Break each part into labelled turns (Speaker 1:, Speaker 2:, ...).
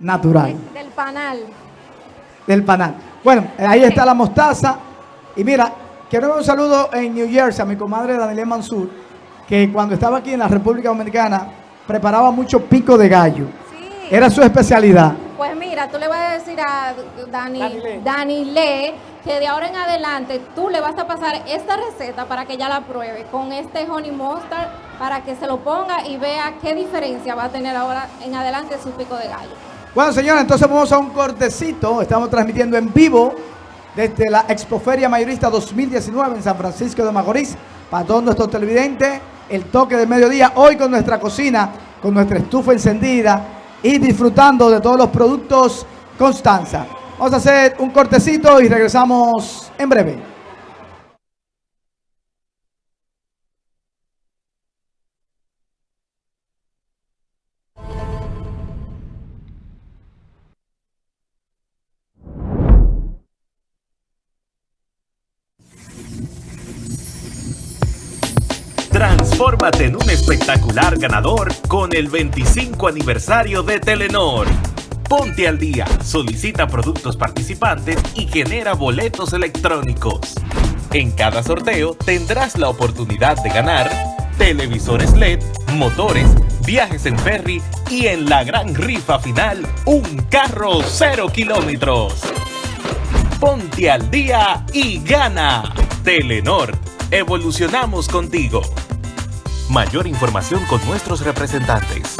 Speaker 1: natural.
Speaker 2: Del panal.
Speaker 1: Del panal. Bueno, ahí está la mostaza. Y mira, quiero dar un saludo en New Jersey a mi comadre Daniela Mansur, que cuando estaba aquí en la República Dominicana preparaba mucho pico de gallo.
Speaker 2: Sí.
Speaker 1: Era su especialidad.
Speaker 2: Pues mira, tú le vas a decir a Dani,
Speaker 1: Dani Le.
Speaker 2: Dani Le que de ahora en adelante tú le vas a pasar esta receta para que ella la pruebe con este honey mustard para que se lo ponga y vea qué diferencia va a tener ahora en adelante su pico de gallo.
Speaker 1: Bueno, señores, entonces vamos a un cortecito. Estamos transmitiendo en vivo desde la Expoferia Mayorista 2019 en San Francisco de Macorís. Para todos nuestros televidentes, el toque de mediodía. Hoy con nuestra cocina, con nuestra estufa encendida y disfrutando de todos los productos Constanza. Vamos a hacer un cortecito y regresamos en breve.
Speaker 3: Transfórmate en un espectacular ganador con el 25 aniversario de Telenor. Ponte al día, solicita productos participantes y genera boletos electrónicos. En cada sorteo tendrás la oportunidad de ganar televisores LED, motores, viajes en ferry y en la gran rifa final, un carro cero kilómetros. Ponte al día y gana. Telenor, evolucionamos contigo. Mayor información con nuestros representantes.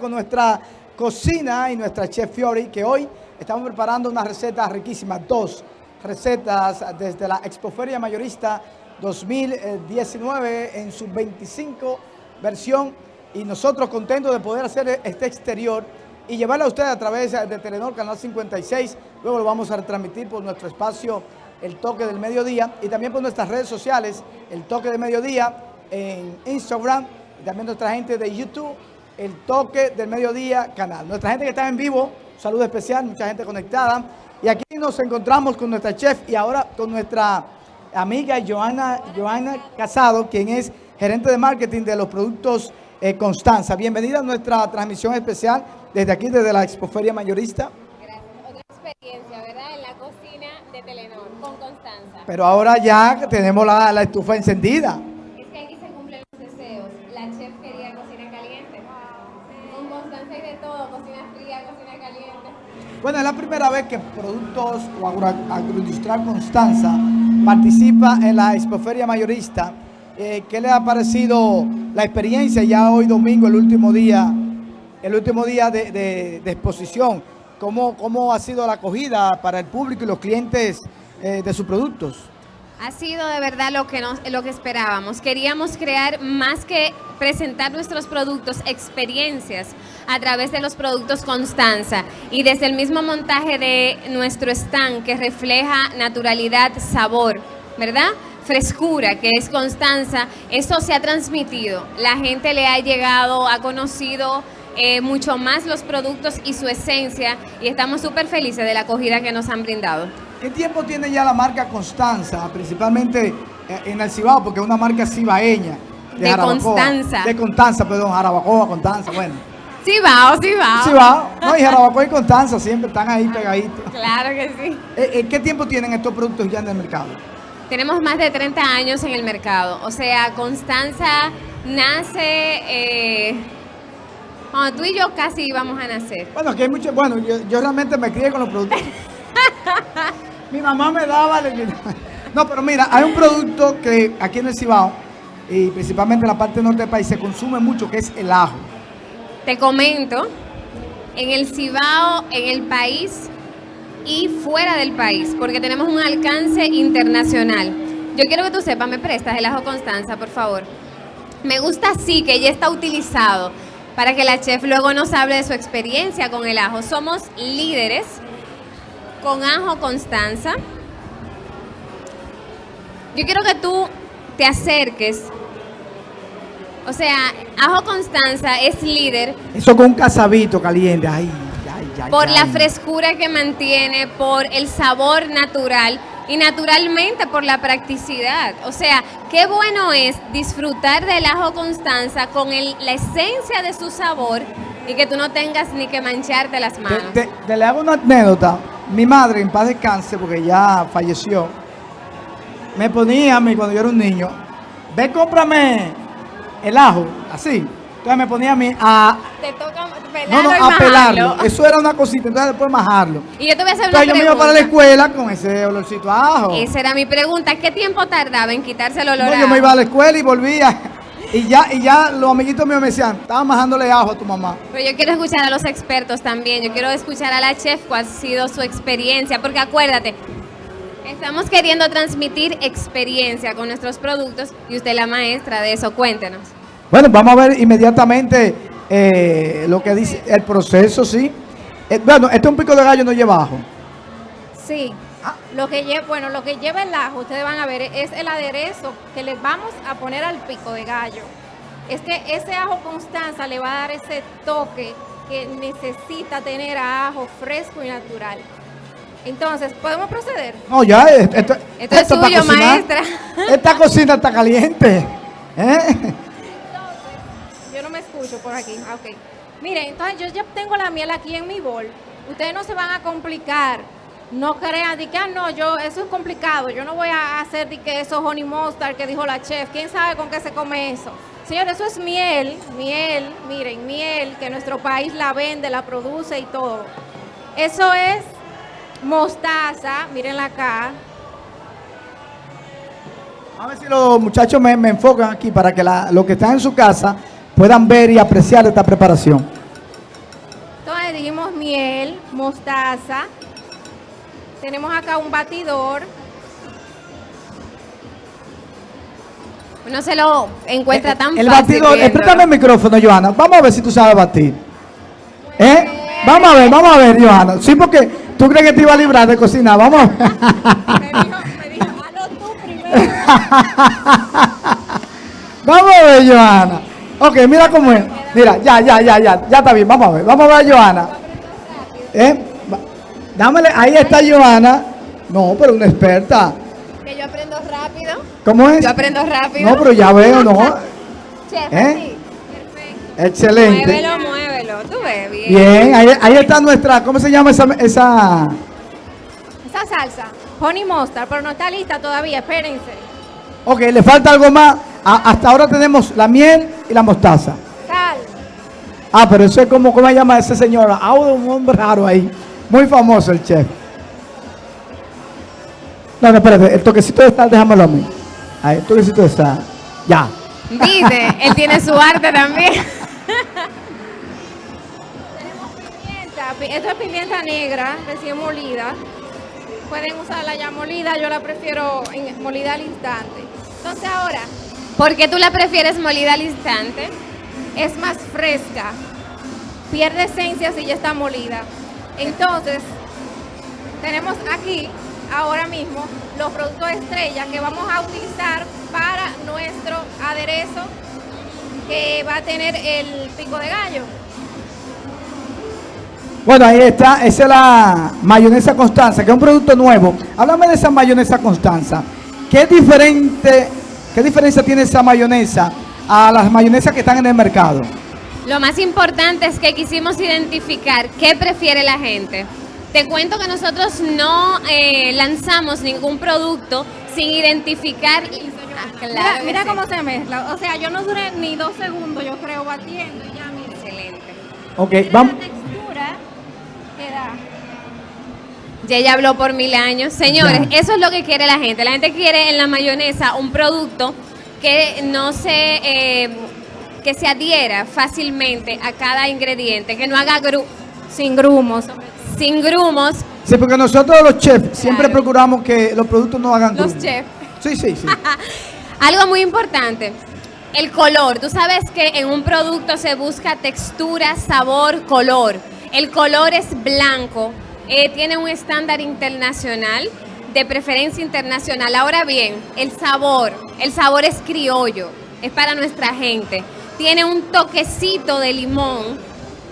Speaker 1: Con nuestra cocina y nuestra chef Fiori, que hoy estamos preparando unas recetas riquísimas, dos recetas desde la Expoferia Mayorista 2019 en su 25 versión. Y nosotros contentos de poder hacer este exterior y llevarla a ustedes a través de Telenor Canal 56, luego lo vamos a retransmitir por nuestro espacio El Toque del Mediodía y también por nuestras redes sociales, El Toque del Mediodía en Instagram y también nuestra gente de YouTube, El Toque del Mediodía canal. Nuestra gente que está en vivo, saludo especial, mucha gente conectada y aquí nos encontramos con nuestra chef y ahora con nuestra amiga Joana, Joana Casado, quien es gerente de marketing de los productos eh, Constanza. Bienvenida a nuestra transmisión especial desde aquí, desde la Expoferia Mayorista.
Speaker 4: Gracias. Otra experiencia, ¿verdad? En la cocina de Telenor, con Constanza.
Speaker 1: Pero ahora ya tenemos la, la estufa encendida.
Speaker 4: Es que aquí se cumplen los deseos. La chef quería cocina caliente. Con Constanza hay de todo, cocina fría, cocina caliente.
Speaker 1: Bueno, es la primera vez que Productos o Agro, Agroindustrial Constanza participa en la Expoferia Mayorista. Eh, ¿Qué le ha parecido la experiencia ya hoy domingo, el último día el último día de, exposición. ¿Cómo, ¿Cómo, ha sido la acogida para el público y los clientes eh, de sus productos?
Speaker 4: Ha sido de verdad lo que, nos, lo que esperábamos. Queríamos crear más que presentar nuestros productos, experiencias a través de los productos Constanza y desde el mismo montaje de nuestro stand que refleja naturalidad, sabor, ¿verdad? frescura que es Constanza, eso se ha transmitido. La gente le ha llegado, ha conocido eh, mucho más los productos y su esencia y estamos súper felices de la acogida que nos han brindado.
Speaker 1: ¿Qué tiempo tiene ya la marca Constanza, principalmente eh, en el Cibao, porque es una marca cibaeña?
Speaker 4: De, de Constanza.
Speaker 1: De Constanza, perdón, Jarabacoa, Constanza, bueno.
Speaker 4: Cibao, Cibao.
Speaker 1: Cibao, no, y Jarabacoa y Constanza siempre están ahí pegaditos.
Speaker 4: Claro que sí.
Speaker 1: Eh, ¿Qué tiempo tienen estos productos ya en el mercado?
Speaker 4: Tenemos más de 30 años en el mercado, o sea, Constanza nace... Eh, cuando tú y yo casi íbamos a nacer.
Speaker 1: Bueno, aquí hay mucho, bueno, yo, yo realmente me crié con los productos. Mi mamá me daba... No, pero mira, hay un producto que aquí en el Cibao, y principalmente en la parte norte del país, se consume mucho, que es el ajo.
Speaker 4: Te comento, en el Cibao, en el país y fuera del país, porque tenemos un alcance internacional. Yo quiero que tú sepas, me prestas el ajo Constanza, por favor. Me gusta así, que ya está utilizado para que la chef luego nos hable de su experiencia con el ajo. Somos líderes con ajo Constanza. Yo quiero que tú te acerques. O sea, ajo Constanza es líder.
Speaker 1: Eso con un casabito caliente. Ay, ay, ay,
Speaker 4: por la frescura que mantiene, por el sabor natural y naturalmente por la practicidad. O sea, qué bueno es disfrutar del ajo Constanza con el, la esencia de su sabor y que tú no tengas ni que mancharte las manos.
Speaker 1: Te, te, te le hago una anécdota. Mi madre, en paz descanse, porque ya falleció, me ponía a mí cuando yo era un niño, ve, cómprame el ajo, así. Entonces me ponía a mí a...
Speaker 4: Te toca pelarlo
Speaker 1: no, no, a pelarlo. Eso era una cosita, entonces después majarlo.
Speaker 4: Y yo te voy a hacer
Speaker 1: entonces
Speaker 4: una
Speaker 1: yo me iba para la escuela con ese olorcito a ajo.
Speaker 4: Esa era mi pregunta. ¿Qué tiempo tardaba en quitarse el olor
Speaker 1: no,
Speaker 4: a
Speaker 1: yo me iba a la escuela y volvía. Y ya, y ya los amiguitos míos me decían, estaba majándole ajo a tu mamá.
Speaker 4: Pero yo quiero escuchar a los expertos también. Yo quiero escuchar a la chef cuál ha sido su experiencia. Porque acuérdate, estamos queriendo transmitir experiencia con nuestros productos y usted es la maestra de eso. Cuéntenos.
Speaker 1: Bueno, vamos a ver inmediatamente eh, lo que dice el proceso, ¿sí? Eh, bueno, este un pico de gallo no lleva ajo.
Speaker 2: Sí. Lo que lleva, bueno, lo que lleva el ajo, ustedes van a ver, es el aderezo que les vamos a poner al pico de gallo. Es que ese ajo Constanza le va a dar ese toque que necesita tener a ajo fresco y natural. Entonces, ¿podemos proceder?
Speaker 1: No, ya, esto, esto,
Speaker 4: Esto es suyo,
Speaker 1: cocinar.
Speaker 4: maestra.
Speaker 1: Esta cocina está caliente. ¿eh?
Speaker 2: Yo no me escucho por aquí. Ah, Ok. Miren, entonces yo ya tengo la miel aquí en mi bol. Ustedes no se van a complicar. No crean de que, ah, no, yo, eso es complicado. Yo no voy a hacer de que esos honey mustard que dijo la chef. ¿Quién sabe con qué se come eso? Señores, eso es miel, miel, miren, miel, que nuestro país la vende, la produce y todo. Eso es mostaza, mírenla acá.
Speaker 1: A ver si los muchachos me, me enfocan aquí para que la- los que están en su casa puedan ver y apreciar esta preparación.
Speaker 2: Entonces dijimos miel, mostaza. Tenemos acá un batidor.
Speaker 4: Uno se lo encuentra
Speaker 1: Eh,
Speaker 4: tan
Speaker 1: el
Speaker 4: fácil.
Speaker 1: batidor, préstame el micrófono, Johanna. Vamos a ver si tú sabes batir. ¿Eh? Vamos a ver, vamos a ver, Johanna. Sí, porque tú crees que te iba a librar de cocinar. Vamos a ver. Vamos a ver, Johanna. Ok, mira cómo es. Mira, ya, ya, ya, ya. Ya está bien. Vamos a ver. Vamos a ver a Johanna. ¿Eh? Dámele. Ahí está Johanna. No, pero una experta.
Speaker 4: Que yo aprendo rápido.
Speaker 1: ¿Cómo es?
Speaker 4: Yo aprendo rápido.
Speaker 1: No, pero ya veo, ¿no?
Speaker 4: Chef,
Speaker 1: ¿Eh?
Speaker 4: así.
Speaker 1: Excelente.
Speaker 4: Muévelo, muévelo. Tú ves bien.
Speaker 1: Bien, ahí, ahí está nuestra, ¿cómo se llama esa, esa?
Speaker 2: Esa salsa, honey mustard, pero no está lista todavía, espérense.
Speaker 1: Ok, le falta algo más. A- hasta ahora tenemos la miel y la mostaza.
Speaker 2: Sal.
Speaker 1: Ah, pero eso es como, ¿cómo se llama ese señor? Ah, un hombre raro ahí. Muy famoso el chef. No, no, espérate, el toquecito de sal, déjamelo a mí. Ahí, el toquecito de sal. Ya.
Speaker 4: Viste, él tiene su arte también.
Speaker 2: Pimienta, pi- esto es pimienta negra, recién molida. Pueden usarla ya molida, yo la prefiero en- molida al instante. Entonces ahora
Speaker 4: ¿Por qué tú la prefieres molida al instante?
Speaker 2: es más fresca, pierde esencia si ya está molida. Entonces, tenemos aquí ahora mismo los productos estrella que vamos a utilizar para nuestro aderezo que va a tener el pico de gallo.
Speaker 1: Bueno, ahí está, esa es la mayonesa Constanza, que es un producto nuevo. Háblame de esa mayonesa Constanza. ¿Qué diferente, qué diferencia tiene esa mayonesa a las mayonesas que están en el mercado?
Speaker 4: Lo más importante es que quisimos identificar qué prefiere la gente. Te cuento que nosotros no eh, lanzamos ningún producto sin identificar. Ah, claro
Speaker 2: mira
Speaker 4: que
Speaker 2: mira
Speaker 4: sí.
Speaker 2: cómo se mezcla. O sea, yo no duré ni dos segundos, yo creo, batiendo. y Ya, mira.
Speaker 4: Excelente.
Speaker 1: Ok,
Speaker 2: Mira
Speaker 1: vamos.
Speaker 2: la textura que da.
Speaker 4: Ya ella habló por mil años. Señores,
Speaker 1: Ya.
Speaker 4: eso es lo que quiere la gente. La gente quiere en la mayonesa un producto que no se, eh, que se adhiera fácilmente a cada ingrediente, que no haga gru-
Speaker 2: Sin grumos.
Speaker 4: sin grumos.
Speaker 1: Sí, porque nosotros los chefs siempre procuramos que los productos no hagan
Speaker 4: Los
Speaker 1: grumo.
Speaker 4: chefs.
Speaker 1: Sí, sí, sí.
Speaker 4: Algo muy importante, el color. Tú sabes que en un producto se busca textura, sabor, color. El color es blanco, eh, tiene un estándar internacional, de preferencia internacional. Ahora bien, el sabor, el sabor es criollo, es para nuestra gente. Tiene un toquecito de limón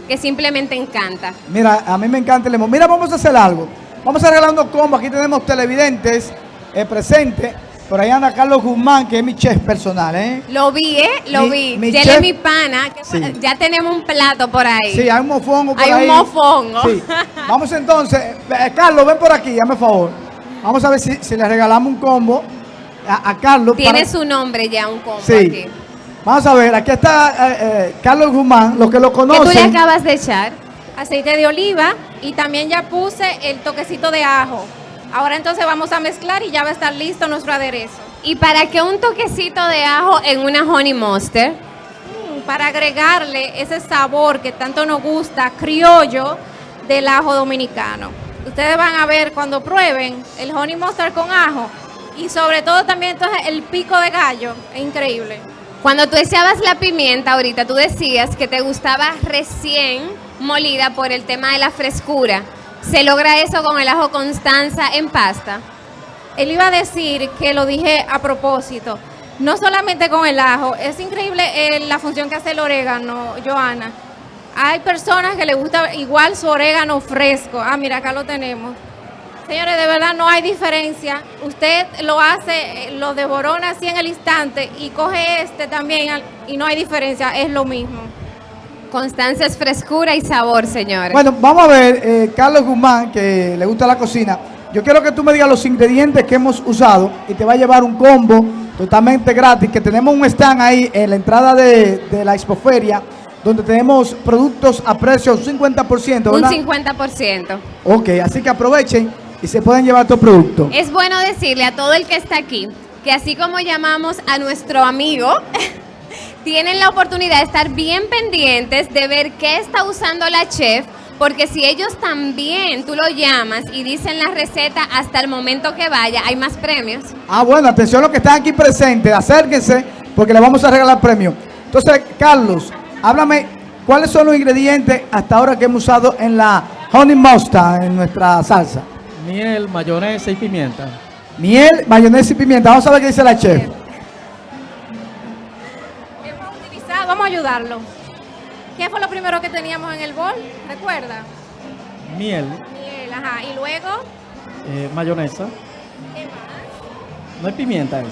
Speaker 4: que simplemente encanta.
Speaker 1: Mira, a mí me encanta el limón. Mira, vamos a hacer algo. Vamos a regalar unos combos. Aquí tenemos televidentes eh, presentes. Por ahí anda Carlos Guzmán, que es mi chef personal, ¿eh?
Speaker 4: Lo vi, ¿eh? Lo
Speaker 1: Mi-
Speaker 4: vi.
Speaker 1: mi chef-
Speaker 4: es mi pana.
Speaker 1: Sí.
Speaker 4: Ya tenemos un plato por ahí.
Speaker 1: Sí, hay un mofongo por
Speaker 4: Hay un
Speaker 1: ahí.
Speaker 4: mofongo.
Speaker 1: Sí. Vamos entonces. eh, Carlos, ven por aquí, hazme favor. Vamos a ver si, si le regalamos un combo a, a Carlos.
Speaker 4: Tiene
Speaker 1: para-
Speaker 4: su nombre ya, un combo
Speaker 1: Sí.
Speaker 4: aquí.
Speaker 1: Vamos a ver, aquí está eh, eh, Carlos Guzmán, los que lo
Speaker 4: Que tú le
Speaker 1: conocen.
Speaker 4: acabas de echar.
Speaker 2: aceite de oliva y también ya puse el toquecito de ajo. Ahora entonces vamos a mezclar y ya va a estar listo nuestro aderezo.
Speaker 4: ¿Y para qué un toquecito de ajo en una honey mustard?
Speaker 2: Mm, Para agregarle ese sabor que tanto nos gusta, criollo, del ajo dominicano. Ustedes van a ver cuando prueben el honey mustard con ajo y sobre todo también entonces el pico de gallo. Es increíble.
Speaker 4: Cuando tú echabas la pimienta ahorita, tú decías que te gustaba recién molida por el tema de la frescura. ¿Se logra eso con el ajo Constanza en pasta?
Speaker 2: Él iba a decir que lo dije a propósito. No solamente con el ajo, es increíble eh, la función que hace el orégano, Joana. Hay personas que le gusta igual su orégano fresco. Ah, mira, acá lo tenemos. Señores, de verdad no hay diferencia. Usted lo hace, eh, lo devorona así en el instante y coge este también y no hay diferencia, es lo mismo.
Speaker 4: Constanza es frescura y sabor, señores.
Speaker 1: Bueno, vamos a ver, eh, Carlos Guzmán, que le gusta la cocina. Yo quiero que tú me digas los ingredientes que hemos usado y te va a llevar un combo totalmente gratis, que tenemos un stand ahí en la entrada de, de la expoferia, donde tenemos productos a precio un 50%,
Speaker 4: un
Speaker 1: ¿verdad?
Speaker 4: 50%.
Speaker 1: Ok, así que aprovechen y se pueden llevar estos productos.
Speaker 4: Es bueno decirle a todo el que está aquí que así como llamamos a nuestro amigo, tienen la oportunidad de estar bien pendientes de ver qué está usando la chef, porque si ellos también tú lo llamas y dicen la receta hasta el momento que vaya, hay más premios.
Speaker 1: Ah, bueno, atención a los que están aquí presentes, acérquense, porque le vamos a regalar premio. Entonces, Carlos, háblame, ¿cuáles son los ingredientes hasta ahora que hemos usado en la honey mustard, en nuestra salsa?
Speaker 5: Miel, mayonesa y pimienta.
Speaker 1: Miel, mayonesa y pimienta. Vamos a ver qué dice la chef.
Speaker 2: ¿Qué vamos a utilizar? Vamos a ayudarlo. ¿Qué fue lo primero que teníamos en el bol? ¿Recuerda?
Speaker 5: Miel,
Speaker 2: Miel, ajá. Y luego,
Speaker 5: eh, mayonesa.
Speaker 2: ¿qué más?
Speaker 5: No hay pimienta eso.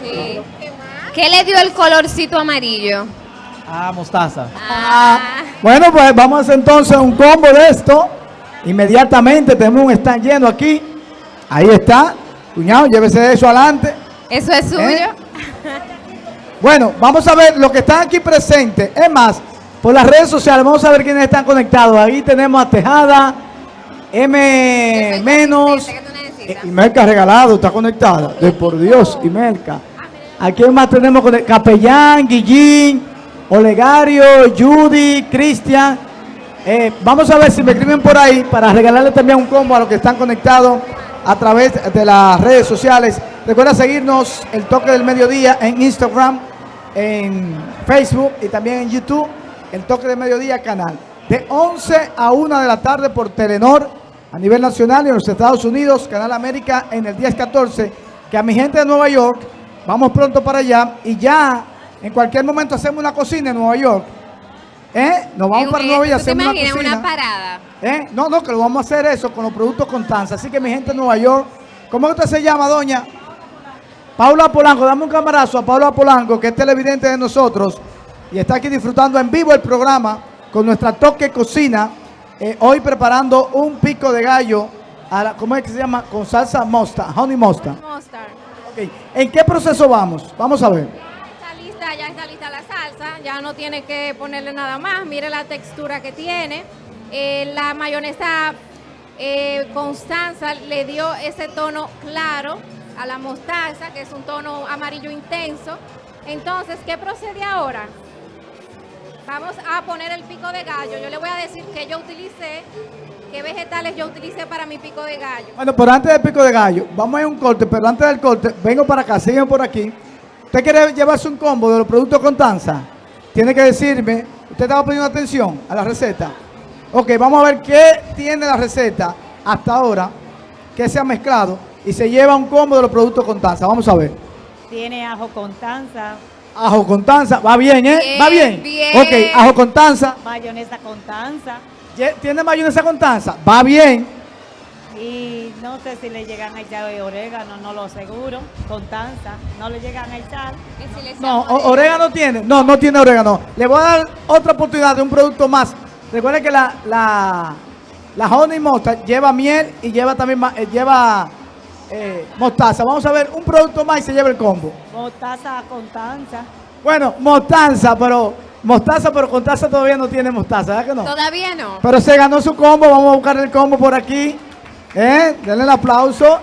Speaker 4: Sí.
Speaker 2: ¿Qué más?
Speaker 4: ¿Qué le dio el colorcito amarillo?
Speaker 5: Ah, mostaza.
Speaker 1: Ah, bueno, pues vamos a hacer entonces un combo de esto. Inmediatamente tenemos un stand lleno aquí. Ahí está. Cuñado, llévese eso adelante.
Speaker 4: ¿Eso es suyo?
Speaker 1: ¿Eh? Bueno, vamos a ver lo que están aquí presentes. Es más, por las redes sociales, vamos a ver quiénes están conectados. Ahí tenemos a Tejada, M menos. Eh, Imelca regalado, está conectada. De por Dios, Imelca. ¿A quién más tenemos? Capellán, Guillín, Olegario, Judy, Cristian. Eh, vamos a ver si me escriben por ahí para regalarle también un combo a los que están conectados a través de las redes sociales. Recuerda seguirnos el toque del mediodía en Instagram, en Facebook y también en YouTube, el toque del mediodía canal. De 11 a 1 de la tarde por Telenor a nivel nacional y en los Estados Unidos, Canal América en el 10-14. Que a mi gente de Nueva York, vamos pronto para allá y ya en cualquier momento hacemos una cocina en Nueva York. ¿Eh? Nos vamos para Nueva York y
Speaker 4: ¿tú te
Speaker 1: hacemos una cocina.
Speaker 4: una parada?
Speaker 1: ¿Eh? No, no, que lo vamos a hacer eso con los productos Constanza. Así que mi gente de Nueva York, ¿cómo usted se llama, doña? Paula Polanco, dame un camarazo a Paula Polanco, que es televidente de nosotros y está aquí disfrutando en vivo el programa con nuestra toque cocina. eh, hoy preparando un pico de gallo, a la- ¿cómo es que se llama? Con salsa mosta, honey mosta.
Speaker 2: Mustard.
Speaker 1: Ok, ¿En qué proceso vamos? Vamos a ver.
Speaker 2: Ya está lista la salsa, ya no tiene que ponerle nada más, mire la textura que tiene. Eh, la mayonesa eh, Constanza le dio ese tono claro a la mostaza, que es un tono amarillo intenso. Entonces, ¿qué procede ahora? Vamos a poner el pico de gallo. Yo le voy a decir que yo utilicé, qué vegetales yo utilicé para mi pico de gallo.
Speaker 1: Bueno, pero antes del pico de gallo, vamos a ir a un corte, pero antes del corte, vengo para acá, siguen por aquí. ¿Usted quiere llevarse un combo de los productos Constanza? Tiene que decirme, usted estaba poniendo atención a la receta. Ok, vamos a ver qué tiene la receta hasta ahora, que se ha mezclado y se lleva un combo de los productos Constanza. Vamos a ver.
Speaker 6: Tiene ajo con tanza,
Speaker 1: Ajo Constanza, va bien, ¿eh?
Speaker 4: Bien,
Speaker 1: va bien.
Speaker 4: bien.
Speaker 1: Ok, ajo Constanza.
Speaker 6: mayonesa con tanza
Speaker 1: Ye- ¿Tiene mayonesa Constanza? Va bien.
Speaker 6: Y no sé si le llegan a echar orégano, no lo aseguro, con tanza, no le llegan a echar.
Speaker 4: Si
Speaker 1: No, orégano tiene. No, no tiene orégano. Le voy a dar otra oportunidad de un producto más. Recuerden que la, la, la honey mustard lleva miel y lleva también eh, lleva eh, mostaza. Vamos a ver un producto más y se lleva el combo.
Speaker 6: Mostaza con tanza,
Speaker 1: Bueno, mostaza, pero mostaza, pero con taza todavía no tiene mostaza, ¿verdad que no?
Speaker 4: Todavía no.
Speaker 1: Pero se ganó su combo. Vamos a buscar el combo por aquí. ¿Eh? Denle el aplauso.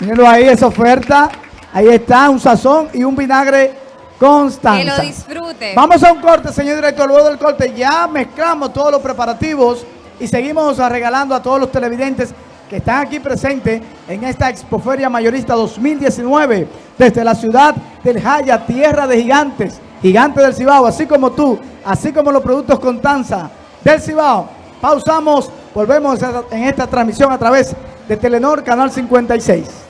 Speaker 1: Mírenlo ahí, esa oferta. Ahí está, un sazón y un vinagre constante.
Speaker 4: Que lo disfrute.
Speaker 1: Vamos a un corte, señor director. Luego del corte ya mezclamos todos los preparativos y seguimos regalando a todos los televidentes que están aquí presentes en esta Expoferia Mayorista 2019 desde la ciudad del Jaya, tierra de gigantes, gigantes del Cibao, así como tú, así como los productos Constanza del Cibao. Pausamos, volvemos en esta transmisión a través de Telenor Canal 56.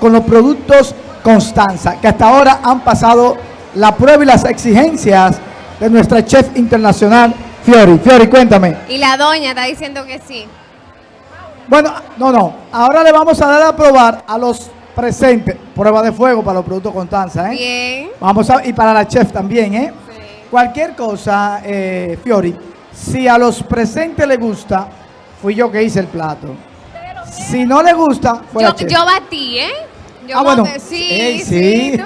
Speaker 1: Con los productos Constanza, que hasta ahora han pasado la prueba y las exigencias de nuestra chef internacional, Fiori. Fiori, cuéntame.
Speaker 4: Y la doña está diciendo que sí.
Speaker 1: Bueno, no, no. Ahora le vamos a dar a probar a los presentes. Prueba de fuego para los productos Constanza, ¿eh?
Speaker 4: Bien.
Speaker 1: Vamos a, y para la chef también, ¿eh? Cualquier cosa, eh, Fiori, si a los presentes le gusta, fui yo que hice el plato. Si no le gusta, fue la
Speaker 4: Yo, yo batí, ¿eh? Yo
Speaker 1: Ah, bueno.
Speaker 4: Sí, sí.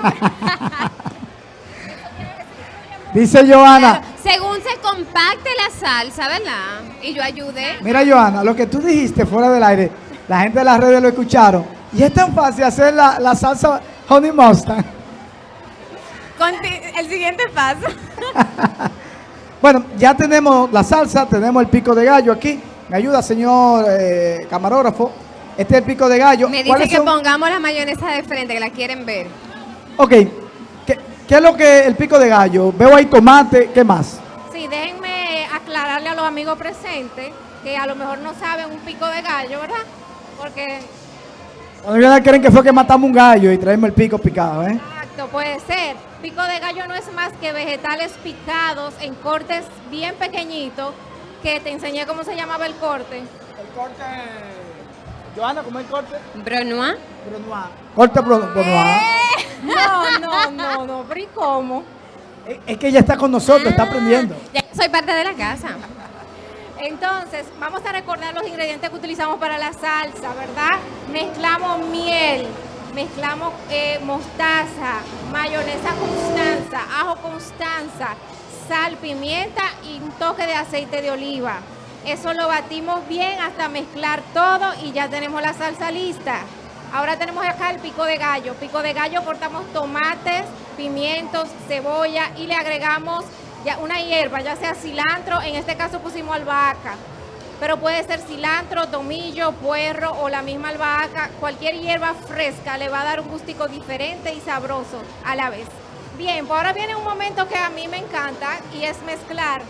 Speaker 1: Dice Joana,
Speaker 4: Según se compacte la salsa, ¿verdad? Y yo ayudé.
Speaker 1: mira Joana, lo que tú dijiste fuera del aire, la gente de las redes lo escucharon. Y es tan fácil hacer la, la salsa honey mustard.
Speaker 4: Conti- el siguiente paso.
Speaker 1: Bueno, ya tenemos la salsa, tenemos el pico de gallo aquí. Me ayuda, señor eh, camarógrafo. Este es el pico de gallo.
Speaker 4: Me dice
Speaker 1: ¿Cuáles
Speaker 4: que
Speaker 1: son?
Speaker 4: pongamos la mayonesa de frente, que la quieren ver.
Speaker 1: Ok, ¿Qué, qué es lo que el pico de gallo? Veo ahí tomate, ¿qué más?
Speaker 2: Sí, déjenme aclararle a los amigos presentes que a lo mejor no saben un pico de gallo, ¿verdad? Porque,
Speaker 1: Cuando creen que fue que matamos un gallo y traemos el pico picado, ¿eh?
Speaker 2: exacto, puede ser. Pico de gallo no es más que vegetales picados en cortes bien pequeñitos, que te enseñé cómo se llamaba el corte.
Speaker 1: El corte... Joana, ¿cómo es el corte?
Speaker 4: Brunois.
Speaker 1: Corte pro- pro-
Speaker 2: No, no, no, no, pero ¿y cómo?
Speaker 1: Es- Es que ella está con nosotros, está aprendiendo.
Speaker 4: Ya soy parte de la casa.
Speaker 2: Entonces, vamos a recordar los ingredientes que utilizamos para la salsa, ¿verdad? Mezclamos miel, mezclamos eh, mostaza, mayonesa constanza, ajo constanza, sal, pimienta y un toque de aceite de oliva. Eso lo batimos bien hasta mezclar todo y ya tenemos la salsa lista. Ahora tenemos acá el pico de gallo. Pico de gallo cortamos tomates, pimientos, cebolla y le agregamos ya una hierba, ya sea cilantro, en este caso pusimos albahaca, pero puede ser cilantro, tomillo, puerro o la misma albahaca, cualquier hierba fresca le va a dar un gustico diferente y sabroso a la vez. Bien, pues ahora viene un momento que a mí me encanta y es mezclar.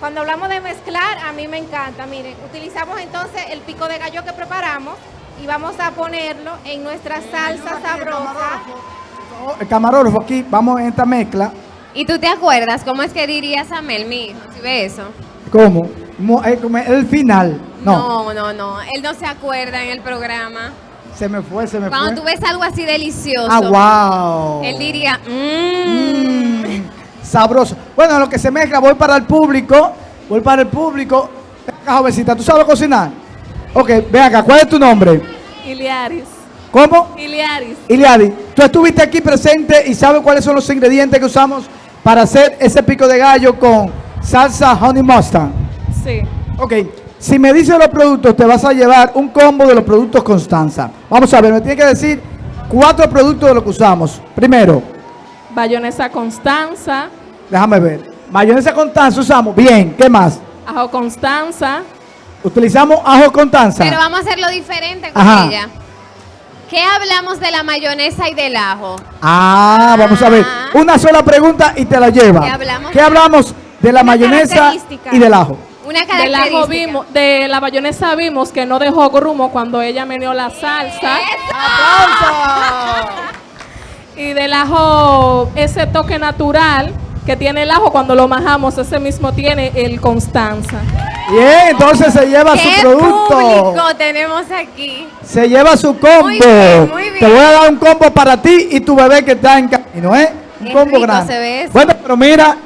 Speaker 2: Cuando hablamos de mezclar, a mí me encanta. Miren, utilizamos entonces el pico de gallo que preparamos y vamos a ponerlo en nuestra salsa sabrosa.
Speaker 1: El camarógrafo aquí, vamos en esta mezcla.
Speaker 4: ¿Y tú te acuerdas cómo es que diría Samel, mi hijo, si ve eso?
Speaker 1: ¿Cómo? Mo- eh, El final. No,
Speaker 4: no, no, no. Él no se acuerda en el programa.
Speaker 1: Se me fue, se me
Speaker 4: Cuando
Speaker 1: fue.
Speaker 4: tú ves algo así delicioso,
Speaker 1: Ah, wow.
Speaker 4: él diría, mmm.
Speaker 1: Mm, sabroso. Bueno, lo que se mezcla, voy para el público. Voy para el público. Ven acá, jovencita, ¿tú sabes cocinar? Ok, ven acá, ¿cuál es tu nombre?
Speaker 2: Iliaris.
Speaker 1: ¿Cómo?
Speaker 2: Iliaris.
Speaker 1: Iliadi, tú estuviste aquí presente y sabes cuáles son los ingredientes que usamos para hacer ese pico de gallo con salsa honey mustard.
Speaker 2: Sí.
Speaker 1: Ok, si me dices los productos, te vas a llevar un combo de los productos Constanza. Vamos a ver, me tiene que decir cuatro productos de lo que usamos. Primero,
Speaker 7: Bayonesa Constanza,
Speaker 1: déjame ver. Mayonesa Constanza usamos. Bien, ¿qué más?
Speaker 7: ajo Constanza,
Speaker 1: Utilizamos ajo Constanza.
Speaker 4: Pero vamos a hacerlo diferente con
Speaker 1: Ajá.
Speaker 4: ella. ¿Qué hablamos de la mayonesa y del ajo?
Speaker 1: Ah, vamos a ver.
Speaker 4: Ah.
Speaker 1: Una sola pregunta y te la lleva.
Speaker 4: ¿Qué hablamos?
Speaker 1: ¿Qué hablamos de la mayonesa y del ajo?
Speaker 4: Una
Speaker 7: del ajo vimos, de la bayonesa vimos que no dejó grumo cuando ella meneó la salsa y del ajo ese toque natural que tiene el ajo cuando lo majamos, ese mismo tiene el Constanza.
Speaker 1: Bien, entonces se lleva
Speaker 4: ¿Qué
Speaker 1: su producto.
Speaker 4: público tenemos aquí?
Speaker 1: Se lleva su combo.
Speaker 4: Muy bien, muy bien.
Speaker 1: Te voy a dar un combo para ti y tu bebé que está en camino, ¿eh? Un
Speaker 4: Qué
Speaker 1: combo
Speaker 4: rico
Speaker 1: grande.
Speaker 4: se ve eso.
Speaker 1: Bueno, pero mira,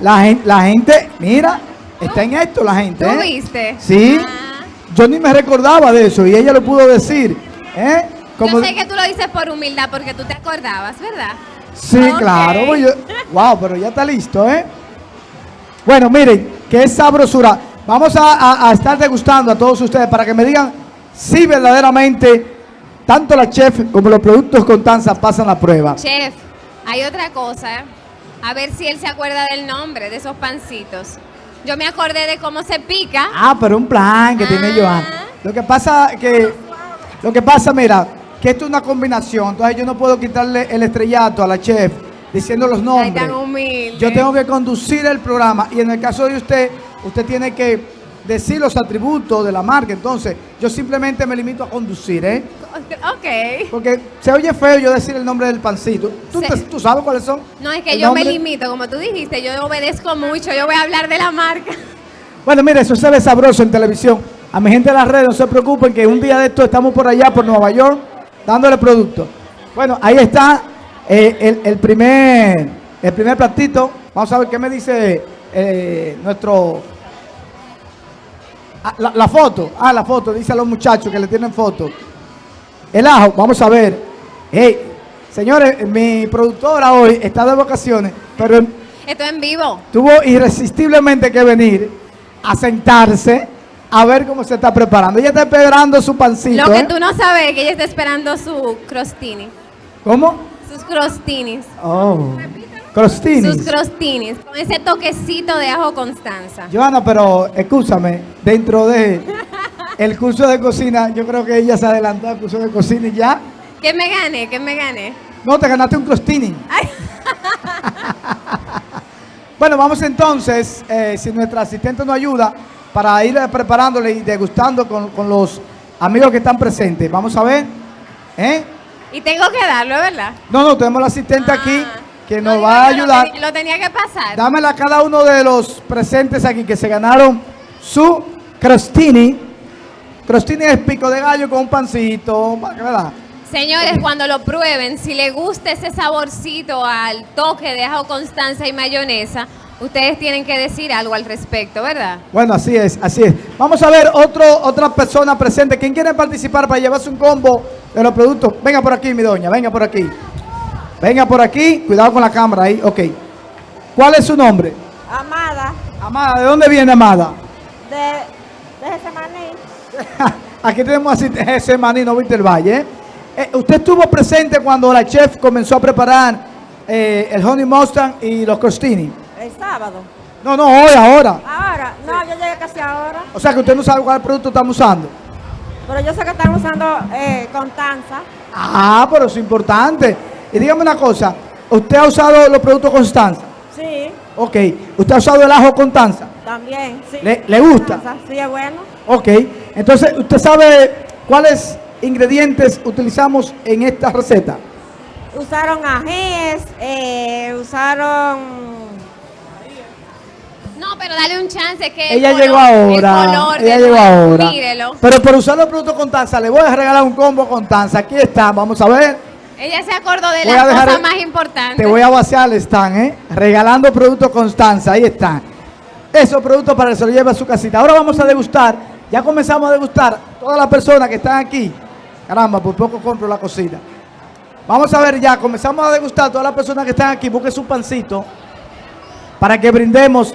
Speaker 1: la gente, la gente, mira, está en esto la gente.
Speaker 4: ¿Tú
Speaker 1: ¿eh?
Speaker 4: viste?
Speaker 1: Sí.
Speaker 4: Ah.
Speaker 1: Yo ni me recordaba de eso y ella lo pudo decir. ¿eh? Como-
Speaker 4: Yo sé que tú lo dices por humildad porque tú te acordabas, ¿verdad?
Speaker 1: Sí, claro. yo- wow, pero ya está listo, ¿eh? Bueno, miren, qué sabrosura. Vamos a, a- a estar degustando a todos ustedes para que me digan si verdaderamente tanto la chef como los productos Constanza pasan la prueba.
Speaker 4: Chef, hay otra cosa. A ver si él se acuerda del nombre de esos pancitos. Yo me acordé de cómo se pica.
Speaker 1: Ah, pero un plan que tiene
Speaker 4: Ah.
Speaker 1: Joan. Lo que pasa que, lo que pasa, mira, que esto es una combinación. Entonces yo no puedo quitarle el estrellato a la chef diciendo los
Speaker 4: Ay,
Speaker 1: nombres.
Speaker 4: tan humilde.
Speaker 1: Yo tengo que conducir el programa y en el caso de usted, usted tiene que decir los atributos de la marca. Entonces, yo simplemente me limito a conducir, ¿eh?
Speaker 4: Ok.
Speaker 1: Porque se oye feo yo decir el nombre del pancito. ¿Tú,
Speaker 4: Se-
Speaker 1: te- tú sabes cuáles son?
Speaker 4: No, es que
Speaker 1: ¿El
Speaker 4: yo
Speaker 1: nombre?
Speaker 4: me limito, como tú dijiste, yo obedezco mucho, yo voy a hablar de la marca.
Speaker 1: Bueno, mire, eso se ve sabroso en televisión. A mi gente de las redes, no se preocupen que un día de esto estamos por allá, por Nueva York, dándole producto. Bueno, ahí está eh, el, el primer, el primer platito. Vamos a ver qué me dice eh, nuestro... Ah, la, la foto, ah, la foto, dice a los muchachos que le tienen foto. El ajo, vamos a ver. Hey, señores, mi productora hoy está de vacaciones, pero
Speaker 4: Esto en vivo.
Speaker 1: tuvo irresistiblemente que venir a sentarse a ver cómo se está preparando. Ella está esperando su pancito.
Speaker 4: Lo que
Speaker 1: ¿eh?
Speaker 4: tú no sabes es que ella está esperando su crostini.
Speaker 1: ¿Cómo?
Speaker 4: Sus crostinis.
Speaker 1: Oh. Crostinis.
Speaker 4: Sus crostinis. Con ese toquecito de ajo Constanza.
Speaker 1: Joana, pero escúchame, dentro de el curso de cocina, yo creo que ella se adelantó al curso de cocina y ya.
Speaker 4: ¿Qué me gane? ¿Qué me gane?
Speaker 1: No, te ganaste un crostini. Bueno, vamos entonces, eh, si nuestra asistente nos ayuda, para ir preparándole y degustando con, con los amigos que están presentes. Vamos a ver. ¿Eh?
Speaker 4: Y tengo que darlo, ¿verdad?
Speaker 1: No, no, tenemos la asistente aquí
Speaker 4: Ah.
Speaker 1: que
Speaker 4: No,
Speaker 1: nos
Speaker 4: digo,
Speaker 1: va a
Speaker 4: lo
Speaker 1: ayudar.
Speaker 4: tenía- Lo tenía que pasar.
Speaker 1: Dámela a cada uno de los presentes aquí que se ganaron su crostini. Crostini es pico de gallo con un pancito, ¿verdad?
Speaker 4: Señores, cuando lo prueben, si les gusta ese saborcito al toque de ajo Constanza y mayonesa, ustedes tienen que decir algo al respecto, ¿verdad?
Speaker 1: Bueno, así es, así es. Vamos a ver otro, otra persona presente. ¿Quién quiere participar para llevarse un combo de los productos? Venga por aquí, mi doña, venga por aquí. Venga por aquí, cuidado con la cámara ahí, ok. ¿Cuál es su nombre?
Speaker 6: Amada,
Speaker 1: Amada, ¿de dónde viene Amada?
Speaker 6: de, de ese maní.
Speaker 1: Aquí tenemos así ese maní, no viste el valle. ¿eh? Usted estuvo presente cuando la chef comenzó a preparar eh, el honey mustard y los crostini.
Speaker 6: El sábado.
Speaker 1: No, no, hoy, ahora.
Speaker 6: Ahora, no, yo llegué casi ahora.
Speaker 1: O sea que usted no sabe cuál producto estamos usando.
Speaker 6: Pero yo sé que están usando eh, Constanza.
Speaker 1: Ah, pero es importante. Y dígame una cosa, ¿usted ha usado los productos Constanza?
Speaker 6: Sí,
Speaker 1: Ok. ¿Usted ha usado el ajo Constanza?
Speaker 6: también. Sí.
Speaker 1: ¿Le- le gusta?
Speaker 6: Constanza, Sí, es bueno.
Speaker 1: Ok. Entonces, ¿usted sabe cuáles ingredientes utilizamos en esta receta?
Speaker 6: Usaron ajíes, eh, usaron...
Speaker 4: No, pero dale un chance que el
Speaker 1: Ella
Speaker 4: color-
Speaker 1: llegó ahora.
Speaker 4: El color
Speaker 1: Ella llegó
Speaker 4: nuevo,
Speaker 1: ahora.
Speaker 4: Mírelo.
Speaker 1: Pero por usar los productos Constanza, le voy a regalar un combo Constanza. Aquí está, vamos a ver.
Speaker 4: Ella se acordó de
Speaker 1: Voy
Speaker 4: la
Speaker 1: a dejar
Speaker 4: cosa
Speaker 1: el-
Speaker 4: más importante.
Speaker 1: Te voy a vaciar el stand, ¿eh? Regalando productos Constanza, ahí están. Esos productos para que se lo lleve a su casita. Ahora vamos a degustar. Ya comenzamos a degustar. Todas las personas que están aquí. Caramba, por poco compro la cocina. Vamos a ver ya, comenzamos a degustar. Todas las personas que están aquí, busquen su pancito. Para que brindemos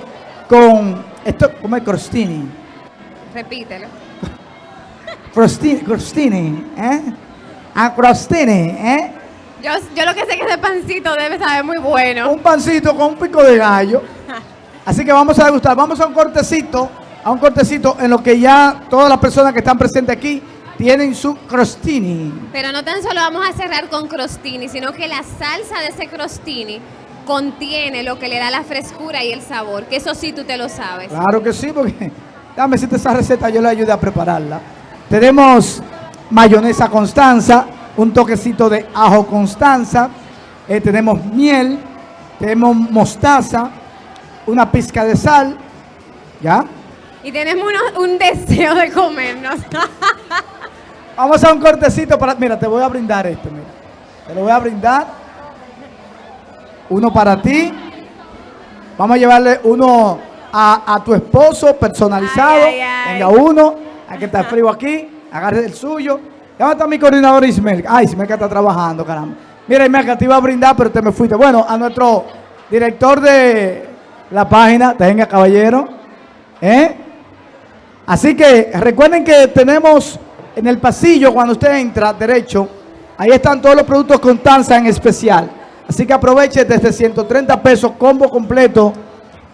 Speaker 1: con esto, como el crostini.
Speaker 4: Repítelo.
Speaker 1: Crostini, crostini, ¿eh? Ah, crostini, ¿eh?
Speaker 4: Yo, yo lo que sé es que ese pancito debe saber muy bueno.
Speaker 1: un pancito con un pico de gallo. Así que vamos a degustar. Vamos a un cortecito, a un cortecito en lo que ya todas las personas que están presentes aquí tienen su crostini.
Speaker 4: Pero no tan solo vamos a cerrar con crostini, sino que la salsa de ese crostini contiene lo que le da la frescura y el sabor, que eso sí tú te lo sabes.
Speaker 1: Claro que sí, porque déjame decirte esa receta, yo le ayudé a prepararla. Tenemos mayonesa Constanza, un toquecito de ajo Constanza, eh, tenemos miel, tenemos mostaza, una pizca de sal, ¿ya?
Speaker 4: Y tenemos uno- un deseo de comernos.
Speaker 1: Vamos a un cortecito para. Mira, te voy a brindar esto, mira. Te lo voy a brindar. Uno para ti. Vamos a llevarle uno a, a tu esposo personalizado.
Speaker 4: Ay, ay, ay.
Speaker 1: Venga uno. Aquí está frío aquí. Agarre el suyo. ¿Dónde está mi coordinador Ismael? Ay, Ismael que está trabajando, caramba. Mira, Ismael, te iba a brindar, pero te me fuiste. Bueno, a nuestro director de la página, tenga caballero. ¿Eh? Así que recuerden que tenemos en el pasillo, cuando usted entra derecho, ahí están todos los productos Constanza en especial. Así que aproveche desde 130 pesos, combo completo.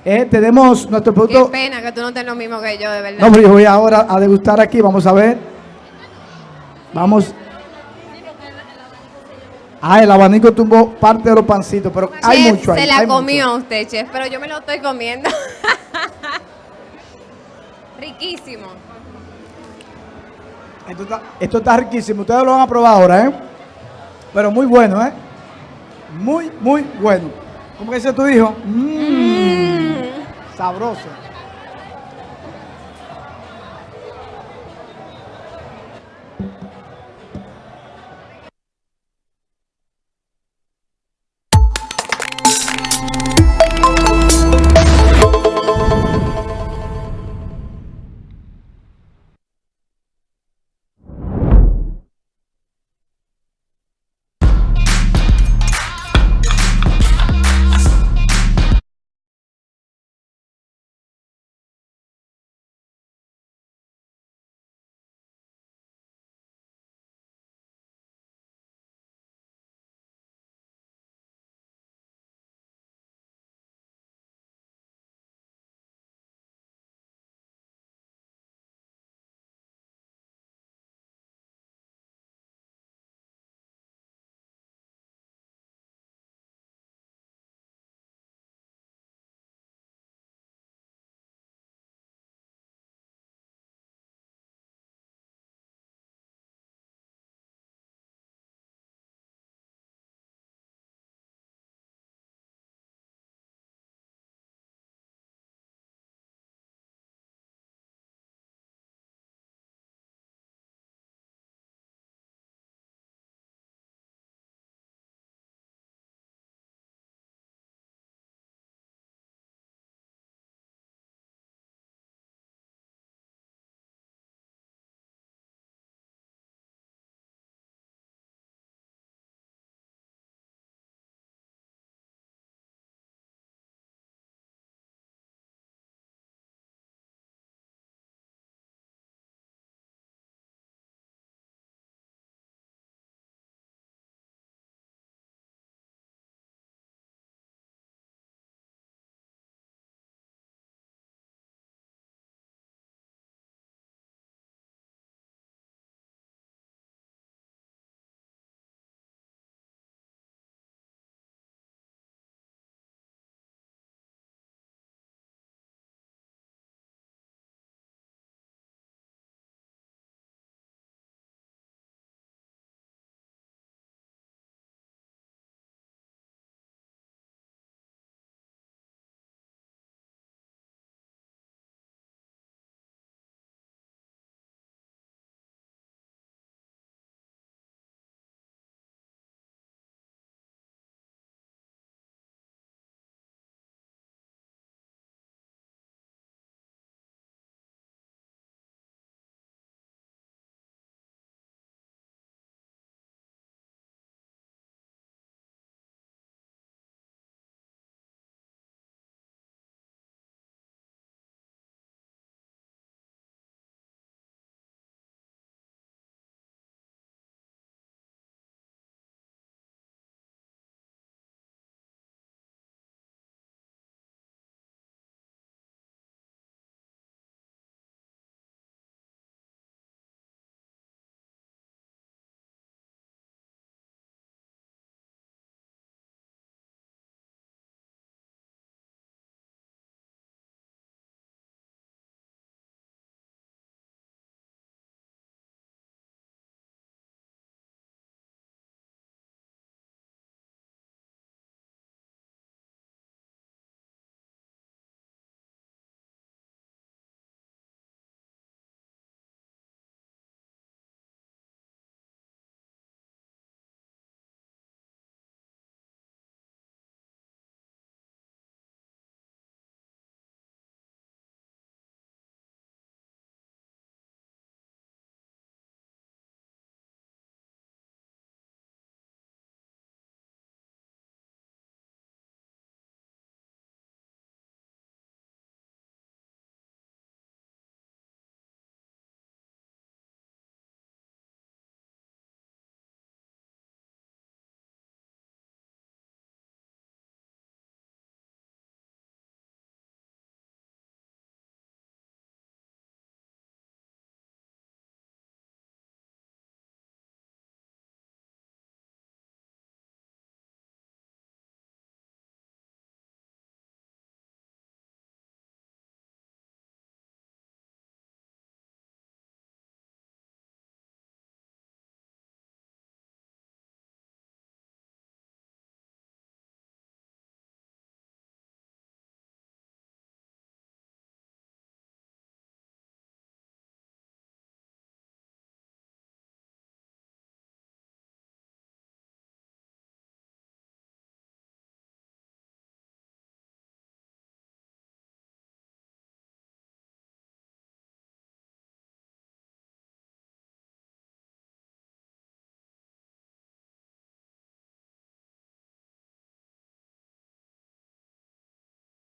Speaker 1: Eh, tenemos nuestro
Speaker 4: Qué
Speaker 1: producto.
Speaker 4: pena que tú no estés lo mismo que yo, de verdad.
Speaker 1: No, pero yo voy ahora a degustar aquí, vamos a ver. Vamos. Ah, el abanico tumbó parte de los pancitos, pero hay
Speaker 4: Chef,
Speaker 1: mucho ahí.
Speaker 4: se la
Speaker 1: hay mucho.
Speaker 4: comió usted, chef, pero yo me lo estoy comiendo. Riquísimo.
Speaker 1: Esto está, esto está riquísimo. Ustedes lo van a probar ahora, ¿eh? Pero muy bueno, ¿eh? Muy, muy bueno. ¿Cómo que dice tu hijo? Mmm. Sabroso.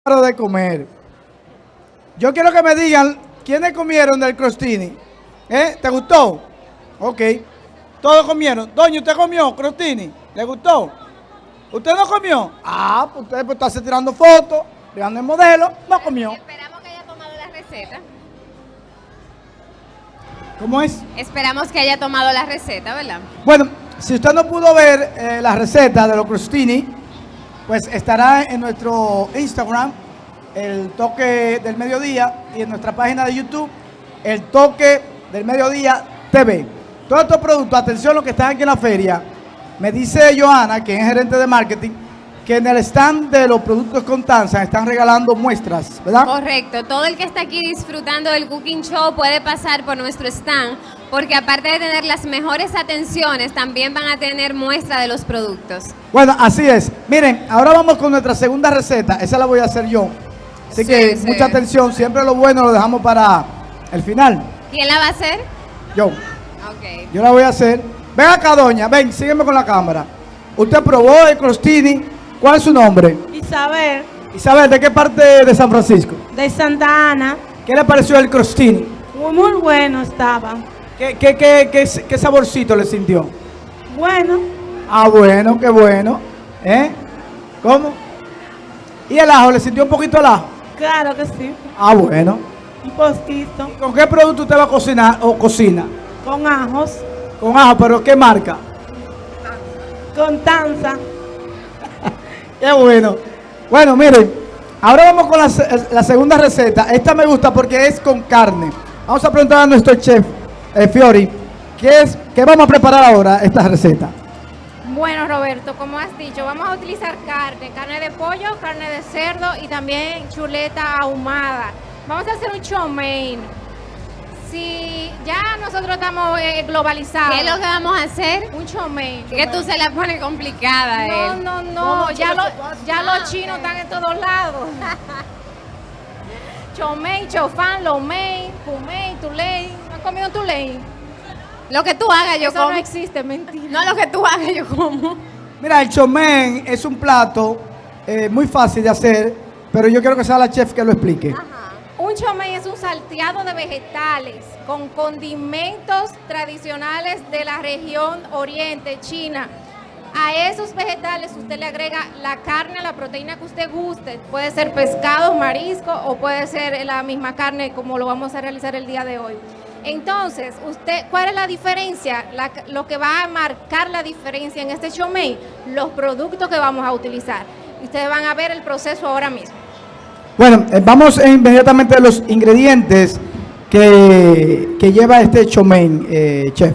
Speaker 1: Paro de comer. Yo quiero que me digan quiénes comieron del crostini. ¿Eh? ¿Te gustó? Ok. Todos comieron. Doña, ¿usted comió crostini? ¿Le gustó? ¿Usted no comió? Ah, pues usted pues, está tirando fotos, tirando el modelo, no comió.
Speaker 4: Esperamos que haya tomado la receta.
Speaker 1: ¿Cómo es?
Speaker 4: Esperamos que haya tomado la receta, ¿verdad?
Speaker 1: Bueno, si usted no pudo ver eh, la receta de los crostini, pues estará en nuestro Instagram, el toque del mediodía, y en nuestra página de YouTube, el toque del mediodía TV. Todos estos productos, atención los que están aquí en la feria, me dice Joana, que es gerente de marketing, que en el stand de los productos Constanza están regalando muestras, ¿verdad?
Speaker 4: Correcto. Todo el que está aquí disfrutando del Cooking Show puede pasar por nuestro stand, porque aparte de tener las mejores atenciones, también van a tener muestra de los productos.
Speaker 1: Bueno, así es. Miren, ahora vamos con nuestra segunda receta. Esa la voy a hacer yo. Así
Speaker 4: Sí,
Speaker 1: que
Speaker 4: sí.
Speaker 1: mucha atención. Siempre lo bueno lo dejamos para el final.
Speaker 4: ¿Quién la va a hacer?
Speaker 1: Yo.
Speaker 4: Ok.
Speaker 1: Yo la voy a hacer. Ven acá, doña. Ven, sígueme con la cámara. Usted probó el crostini. ¿Cuál es su nombre?
Speaker 6: Isabel,
Speaker 1: Isabel, ¿de qué parte de San Francisco?
Speaker 6: de Santa Ana,
Speaker 1: ¿Qué le pareció el crostini?
Speaker 6: muy, muy bueno estaba.
Speaker 1: ¿Qué, qué, qué, qué, qué saborcito le sintió?
Speaker 6: Bueno,
Speaker 1: Ah, bueno, qué bueno. ¿Eh? ¿Cómo? ¿Y el ajo? ¿Le sintió un poquito el ajo?
Speaker 6: claro que sí,
Speaker 1: Ah, bueno.
Speaker 6: un poquito,
Speaker 1: ¿Con qué producto usted va a cocinar o cocina?
Speaker 6: con ajos,
Speaker 1: Con ajo, pero ¿qué marca?
Speaker 6: con tanza.
Speaker 1: Qué bueno. Bueno, miren, ahora vamos con la segunda receta. Esta me gusta porque es con carne. Vamos a preguntar a nuestro chef, eh, Fiori, ¿qué, es, ¿qué vamos a preparar ahora esta receta?
Speaker 2: Bueno, Roberto, como has dicho, vamos a utilizar carne, carne de pollo, carne de cerdo y también chuleta ahumada. Vamos a hacer un chow mein. Si ya nosotros estamos eh, globalizados.
Speaker 4: ¿Qué es lo que vamos a hacer?
Speaker 2: Un chow mein.
Speaker 4: Que tú se la pones complicada,
Speaker 2: No,
Speaker 4: él.
Speaker 2: no,
Speaker 1: No,
Speaker 2: no,
Speaker 1: no,
Speaker 2: ya, lo- ya
Speaker 4: Ah,
Speaker 2: los chinos están en todos lados. chow mein, chow fan, lo mein, pumei, tulei. ¿No has comido un tulei?
Speaker 4: Lo que tú hagas, yo
Speaker 2: Eso
Speaker 4: como.
Speaker 2: no existe, mentira.
Speaker 4: No, lo que tú hagas, yo como.
Speaker 1: Mira, el chomen es un plato eh, muy fácil de hacer, pero yo quiero que sea la chef que lo explique.
Speaker 2: Un chow mein es un salteado de vegetales con condimentos tradicionales de la región oriente, China. A esos vegetales usted le agrega la carne, la proteína que usted guste. Puede ser pescado, marisco o puede ser la misma carne como lo vamos a realizar el día de hoy. Entonces, usted, ¿cuál es la diferencia? Lo que va a marcar la diferencia en este chow mein, los productos que vamos a utilizar. Ustedes van a ver el proceso ahora mismo.
Speaker 1: Bueno, eh, vamos eh, inmediatamente a los ingredientes que, que lleva este chomen, eh, chef.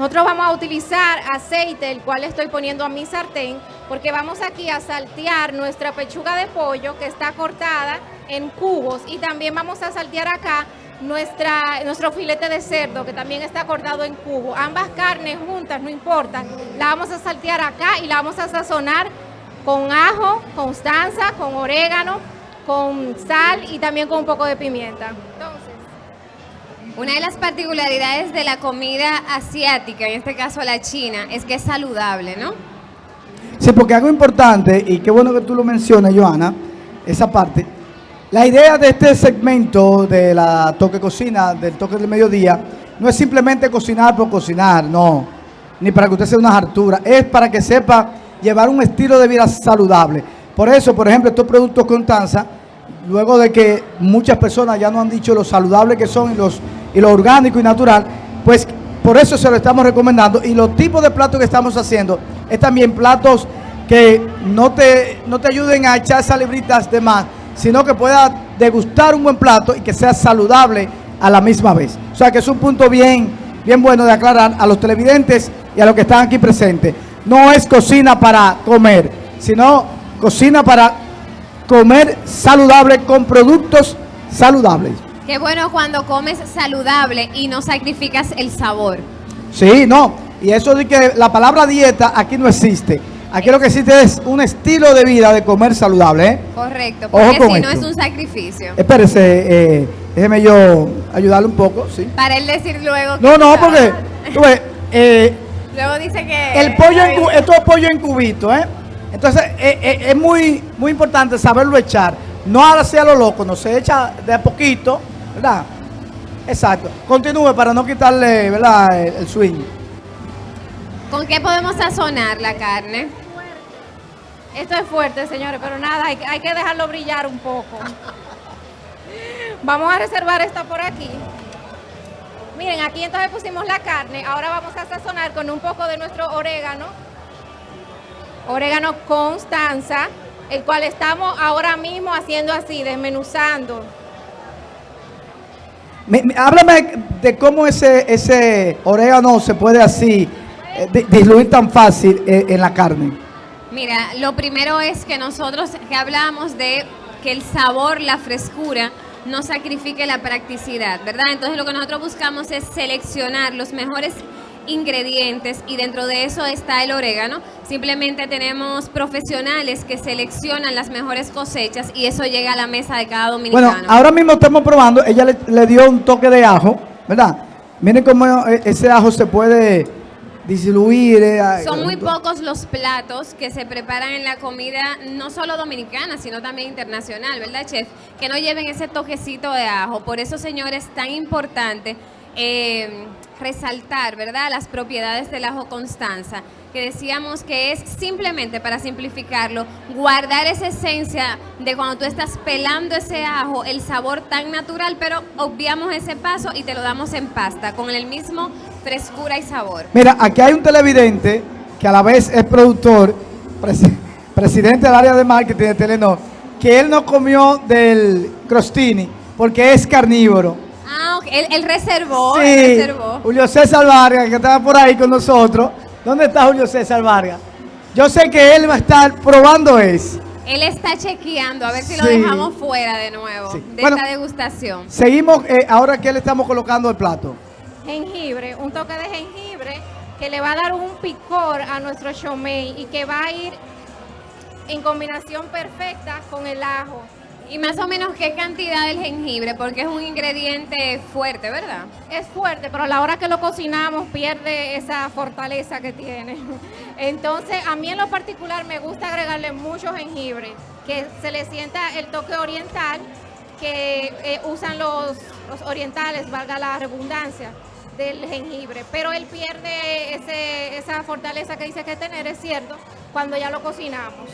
Speaker 2: Nosotros vamos a utilizar aceite, el cual estoy poniendo a mi sartén, porque vamos aquí a saltear nuestra pechuga de pollo que está cortada en cubos y también vamos a saltear acá nuestra, nuestro filete de cerdo que también está cortado en cubos. Ambas carnes juntas, no importa, la vamos a saltear acá y la vamos a sazonar con ajo, constanza, con orégano, con sal y también con un poco de pimienta.
Speaker 4: Una de las particularidades de la comida asiática, en este caso la china, es que es saludable, ¿no?
Speaker 1: Sí, porque algo importante, y qué bueno que tú lo mencionas, Joana, esa parte. La idea de este segmento de la toque cocina, del toque del mediodía, no es simplemente cocinar por cocinar, no. Ni para que usted sea una hartura, es para que sepa llevar un estilo de vida saludable. Por eso, por ejemplo, estos productos Constanza, luego de que muchas personas ya nos han dicho lo saludable que son y, los, y lo orgánico y natural, pues por eso se lo estamos recomendando. Y los tipos de platos que estamos haciendo es también platos que no te, no te ayuden a echar salibritas de más, sino que pueda degustar un buen plato y que sea saludable a la misma vez. O sea que es un punto bien, bien bueno de aclarar a los televidentes y a los que están aquí presentes. No es cocina para comer, sino cocina para comer saludable con productos saludables.
Speaker 4: Qué bueno cuando comes saludable y no sacrificas el sabor.
Speaker 1: Sí, no. Y eso de que la palabra dieta aquí no existe. Aquí lo que existe es un estilo de vida de comer saludable. ¿eh?
Speaker 4: Correcto,
Speaker 1: Ojo
Speaker 4: porque si no
Speaker 1: esto.
Speaker 4: es un sacrificio.
Speaker 1: Espérese, eh, déjeme yo ayudarle un poco, ¿sí?
Speaker 4: Para él decir luego que
Speaker 1: No, no, porque tú ves, eh,
Speaker 4: Luego dice que...
Speaker 1: el pollo en esto es pollo en cubito, ¿eh? Entonces eh, eh, es muy, muy importante saberlo echar. no hacia lo loco, no se echa de a poquito, ¿verdad? Exacto. Continúe para no quitarle, ¿verdad? El, el swing.
Speaker 4: ¿Con qué podemos sazonar la carne?
Speaker 2: Esto es fuerte, señores, pero nada, hay, hay que dejarlo brillar un poco. Vamos a reservar esta por aquí. Miren, aquí entonces pusimos la carne. Ahora vamos a sazonar con un poco de nuestro orégano. Orégano Constanza, el cual estamos ahora mismo haciendo así, desmenuzando.
Speaker 1: Me- me- háblame de cómo ese, ese orégano se puede así eh, di- diluir tan fácil eh, en la carne.
Speaker 4: Mira, lo primero es que nosotros que hablamos de que el sabor, la frescura, no sacrifique la practicidad, ¿verdad? Entonces lo que nosotros buscamos es seleccionar los mejores ingredientes y dentro de eso está el orégano. Simplemente tenemos profesionales que seleccionan las mejores cosechas y eso llega a la mesa de cada dominicano.
Speaker 1: Bueno, ahora mismo estamos probando, ella le, le dio un toque de ajo, ¿verdad? Miren cómo eh, ese ajo se puede diluir. eh,
Speaker 4: Son muy pocos los platos que se preparan en la comida, no solo dominicana, sino también internacional, ¿verdad, chef? Que no lleven ese toquecito de ajo. Por eso, señores, es tan importante eh, resaltar, ¿verdad?, las propiedades del ajo Constanza, que decíamos que es simplemente, para simplificarlo, guardar esa esencia de cuando tú estás pelando ese ajo, el sabor tan natural, pero obviamos ese paso y te lo damos en pasta, con el mismo frescura y sabor.
Speaker 1: Mira, aquí hay un televidente que a la vez es productor, presi- presidente del área de marketing de Telenor, que él no comió del crostini porque es carnívoro.
Speaker 4: Ah, ok. Él, él reservó,
Speaker 1: Sí,
Speaker 4: él reservó.
Speaker 1: Julio César Vargas, que estaba por ahí con nosotros. ¿Dónde está Julio César Vargas? Yo sé que él va a estar probando eso.
Speaker 4: Él está chequeando a ver si lo dejamos fuera de nuevo
Speaker 1: Sí.
Speaker 4: de
Speaker 1: Bueno.
Speaker 4: esta degustación.
Speaker 1: Seguimos, eh, ahora que le estamos colocando el plato.
Speaker 2: jengibre, un toque de jengibre que le va a dar un picor a nuestro shomei y que va a ir en combinación perfecta con el ajo.
Speaker 4: Y más o menos qué cantidad del jengibre, porque es un ingrediente fuerte, ¿verdad?
Speaker 2: Es fuerte, pero a la hora que lo cocinamos pierde esa fortaleza que tiene. Entonces, a mí en lo particular me gusta agregarle mucho jengibre, que se le sienta el toque oriental que eh, usan los, orientales, valga la redundancia, del jengibre. Pero él pierde esa fortaleza que dice que tener, es cierto, cuando ya lo cocinamos.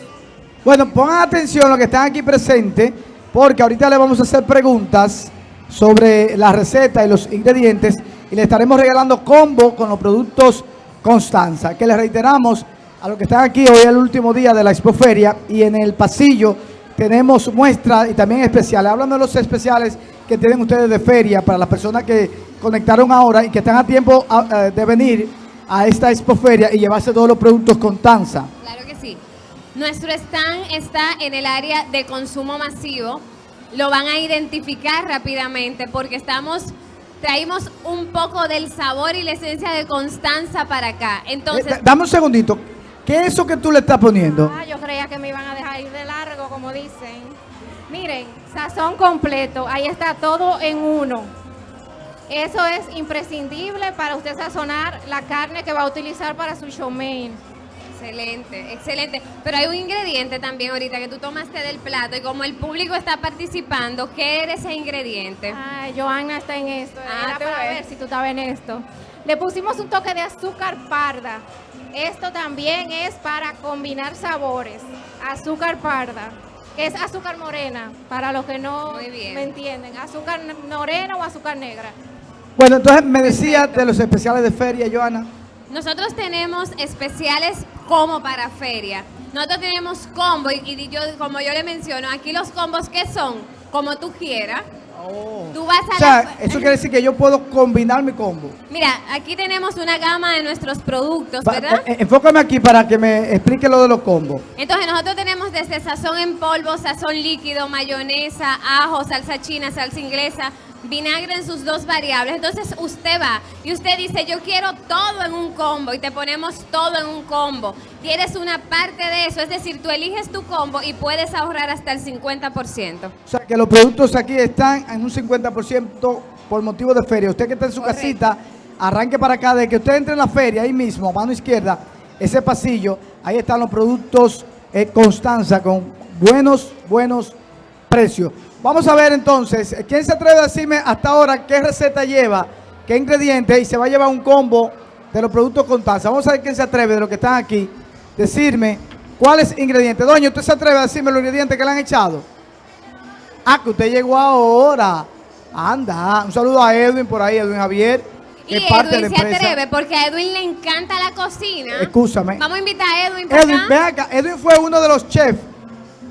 Speaker 1: Bueno, pongan atención los que están aquí presentes, porque ahorita le vamos a hacer preguntas sobre la receta y los ingredientes y le estaremos regalando combo con los productos Constanza, que les reiteramos a los que están aquí, hoy es el último día de la expoferia y en el pasillo tenemos muestras y también especiales. Hablando de los especiales que tienen ustedes de feria para las personas que conectaron ahora y que están a tiempo eh, de venir a esta expoferia y llevarse todos los productos Constanza.
Speaker 4: Claro. Nuestro stand está en el área de consumo masivo. Lo van a identificar rápidamente porque estamos traímos un poco del sabor y la esencia de Constanza para acá.
Speaker 1: Eh,
Speaker 4: Entonces,
Speaker 1: da- dame un segundito. ¿Qué es eso que tú le estás poniendo?
Speaker 2: Ah, yo creía que me iban a dejar ir de largo, como dicen. Miren, sazón completo, ahí está todo en uno. Eso es imprescindible para usted sazonar la carne que va a utilizar para su show mein.
Speaker 4: Excelente, excelente. Pero hay un ingrediente también ahorita que tú tomaste del plato y como el público está participando, ¿qué era ese ingrediente?
Speaker 2: Ay, Johanna está en esto.
Speaker 4: Ah,
Speaker 2: Era para
Speaker 4: ves.
Speaker 2: ver si tú estabas en esto. Le pusimos un toque de azúcar parda. Esto también es para combinar sabores. Azúcar parda. que Es azúcar morena, para los que no me entienden. Azúcar morena o azúcar negra.
Speaker 1: Bueno, entonces me decía de los especiales de feria, Joana.
Speaker 4: Nosotros tenemos especiales como para feria. Nosotros tenemos combo y, y yo, como yo le menciono, aquí los combos que son como tú quieras. Tú vas a
Speaker 1: O sea,
Speaker 4: la-
Speaker 1: eso quiere decir que yo puedo combinar mi combo.
Speaker 4: Mira, aquí tenemos una gama de nuestros productos,
Speaker 1: Va-
Speaker 4: ¿verdad?
Speaker 1: eh, enfócame aquí para que me explique lo de los combos.
Speaker 4: Entonces nosotros tenemos desde sazón en polvo, sazón líquido, mayonesa, ajo, salsa china, salsa inglesa, vinagre en sus dos variables. Entonces usted va y usted dice, yo quiero todo en un combo y te ponemos todo en un combo. Quieres una parte de eso, es decir, tú eliges tu combo y puedes ahorrar hasta el 50%.
Speaker 1: O sea, que los productos aquí están en un 50% por motivo de feria. Usted que está en su
Speaker 4: Correcto.
Speaker 1: casita, arranque para acá. De que usted entre en la feria, ahí mismo, mano izquierda, ese pasillo, ahí están los productos eh, Constanza con buenos, buenos precio. Vamos a ver entonces, ¿quién se atreve a decirme hasta ahora qué receta lleva, qué ingredientes y se va a llevar un combo de los productos Constanza? Vamos a ver quién se atreve de los que están aquí, decirme cuáles ingredientes. Doña, ¿usted se atreve a decirme los ingredientes que le han echado? Ah, que usted llegó ahora. Anda, un saludo a Edwin por ahí, Edwin Javier, que
Speaker 4: Y
Speaker 1: es parte de la
Speaker 4: Edwin se
Speaker 1: empresa.
Speaker 4: atreve porque a Edwin le encanta la cocina.
Speaker 1: Escúchame.
Speaker 4: Vamos a invitar a Edwin para
Speaker 1: Edwin,
Speaker 4: acá.
Speaker 1: acá. Edwin fue uno de los chefs,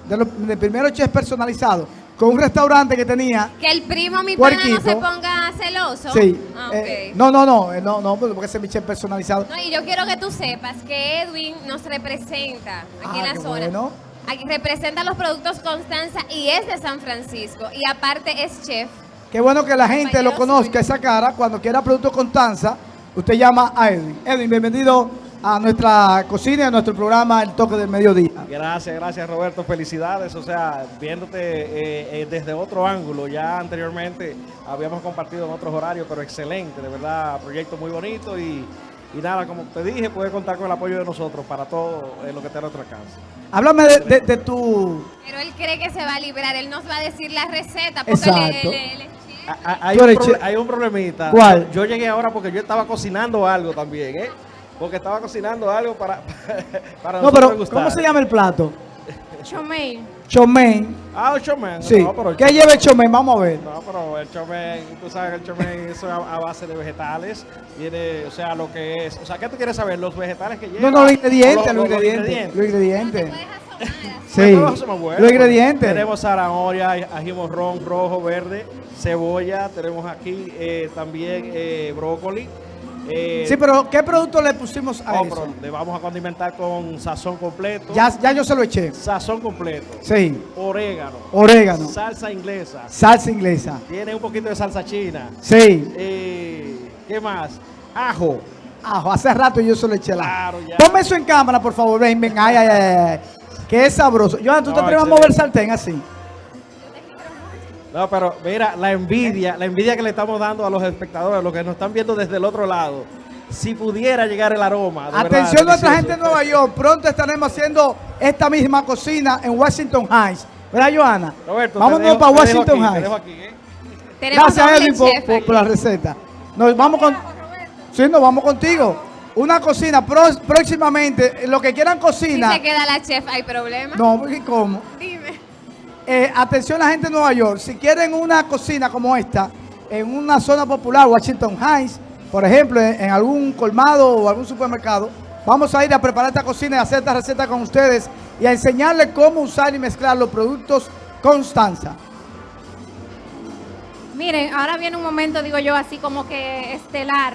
Speaker 1: de los de primeros chefs personalizados, con un restaurante que tenía.
Speaker 4: Que el primo, mi pana, no se ponga celoso.
Speaker 1: Sí.
Speaker 4: Ah,
Speaker 1: eh,
Speaker 4: ok.
Speaker 1: no, no, no, eh, no, no, porque ese es mi chef personalizado.
Speaker 4: No, y yo quiero que tú sepas que Edwin nos representa aquí
Speaker 1: Ah,
Speaker 4: en la
Speaker 1: qué
Speaker 4: zona.
Speaker 1: bueno.
Speaker 4: Aquí representa los productos Constanza y es de San Francisco. Y aparte es chef.
Speaker 1: Qué bueno que la gente lo conozca,
Speaker 4: suyo.
Speaker 1: esa cara. Cuando quiera Producto Constanza, usted llama a Edwin. Edwin, bienvenido a nuestra cocina y a nuestro programa El Toque del Mediodía.
Speaker 8: Gracias, gracias Roberto, felicidades. O sea, viéndote eh, eh, desde otro ángulo, ya anteriormente habíamos compartido en otros horarios, pero excelente, de verdad, proyecto muy bonito y, y nada, como te dije, puedes contar con el apoyo de nosotros para todo eh, lo que esté a nuestro alcance.
Speaker 1: Háblame de, de- de tu...
Speaker 4: Pero él cree que se va a librar. Él nos va a decir la receta. Porque él-
Speaker 1: Exacto.
Speaker 4: chef.
Speaker 8: Ah, ah, Hay un, hay un problemita.
Speaker 1: ¿Cuál?
Speaker 8: Yo llegué ahora porque yo estaba cocinando algo también, ¿eh? Porque estaba cocinando algo para, para
Speaker 1: No,
Speaker 8: nosotros
Speaker 1: pero. ¿cómo se llama el plato?
Speaker 2: Chomey.
Speaker 1: Chomen.
Speaker 8: Ah, el chomen.
Speaker 1: Sí.
Speaker 8: No, pero el
Speaker 1: ¿Qué lleva el chomen? Vamos a ver.
Speaker 8: No, pero el chomen, tú sabes que el chomen es a, a base de vegetales. Tiene, o sea, lo que es. O sea, ¿qué tú quieres saber? Los vegetales que lleva.
Speaker 1: No, no, los ingredientes, los,
Speaker 8: los- los
Speaker 1: ingredientes. Los ingredientes. Sí,
Speaker 8: bueno.
Speaker 1: los ingredientes.
Speaker 8: Tenemos zanahoria, ají morrón, rojo, verde, cebolla. Tenemos aquí eh, también eh, brócoli. Eh,
Speaker 1: Sí, pero ¿qué producto le pusimos a
Speaker 8: oh,
Speaker 1: eso?
Speaker 8: le vamos a condimentar con sazón completo.
Speaker 1: Ya, ya yo se lo eché.
Speaker 8: Sazón completo.
Speaker 1: Sí.
Speaker 8: Orégano.
Speaker 1: Orégano.
Speaker 8: Salsa inglesa.
Speaker 1: Salsa inglesa.
Speaker 8: Tiene un poquito de salsa china.
Speaker 1: Sí.
Speaker 8: Eh, ¿Qué más? Ajo.
Speaker 1: Ajo, hace rato yo se lo eché la.
Speaker 8: Claro, ya.
Speaker 1: Ponme eso en cámara, por favor. Ven, ven. Ay, ay, ay. ay. Es sabroso. Johan, ¿tú te
Speaker 8: No,
Speaker 1: atreves a mover sartén así?
Speaker 8: No, pero mira, la envidia, la envidia que le estamos dando a los espectadores, los que nos están viendo desde el otro lado. Si pudiera llegar el aroma. de verdad,
Speaker 1: Atención nuestra gente en Nueva York. Pronto estaremos haciendo esta misma cocina en Washington Heights. ¿Verdad, Johanna?
Speaker 8: Roberto,
Speaker 1: Vámonos
Speaker 8: dejo-
Speaker 1: para Washington
Speaker 8: aquí,
Speaker 1: Heights.
Speaker 8: aquí, ¿eh?
Speaker 4: Tenemos
Speaker 1: Gracias, Edwin, por, por- la receta. Nos vamos con. Sí, nos vamos contigo. Una cocina pro- próximamente. Lo que quieran
Speaker 4: Si
Speaker 1: cocina.
Speaker 4: se queda la chef, ¿hay problema?
Speaker 1: No, ¿y ¿cómo?
Speaker 4: Dime.
Speaker 1: Eh, atención la gente de Nueva York, si quieren una cocina como esta, en una zona popular, Washington Heights, por ejemplo, en, en algún colmado o algún supermercado, vamos a ir a preparar esta cocina y hacer esta receta con ustedes y a enseñarles cómo usar y mezclar los productos Constanza.
Speaker 2: Miren, ahora viene un momento, digo yo, así como que estelar.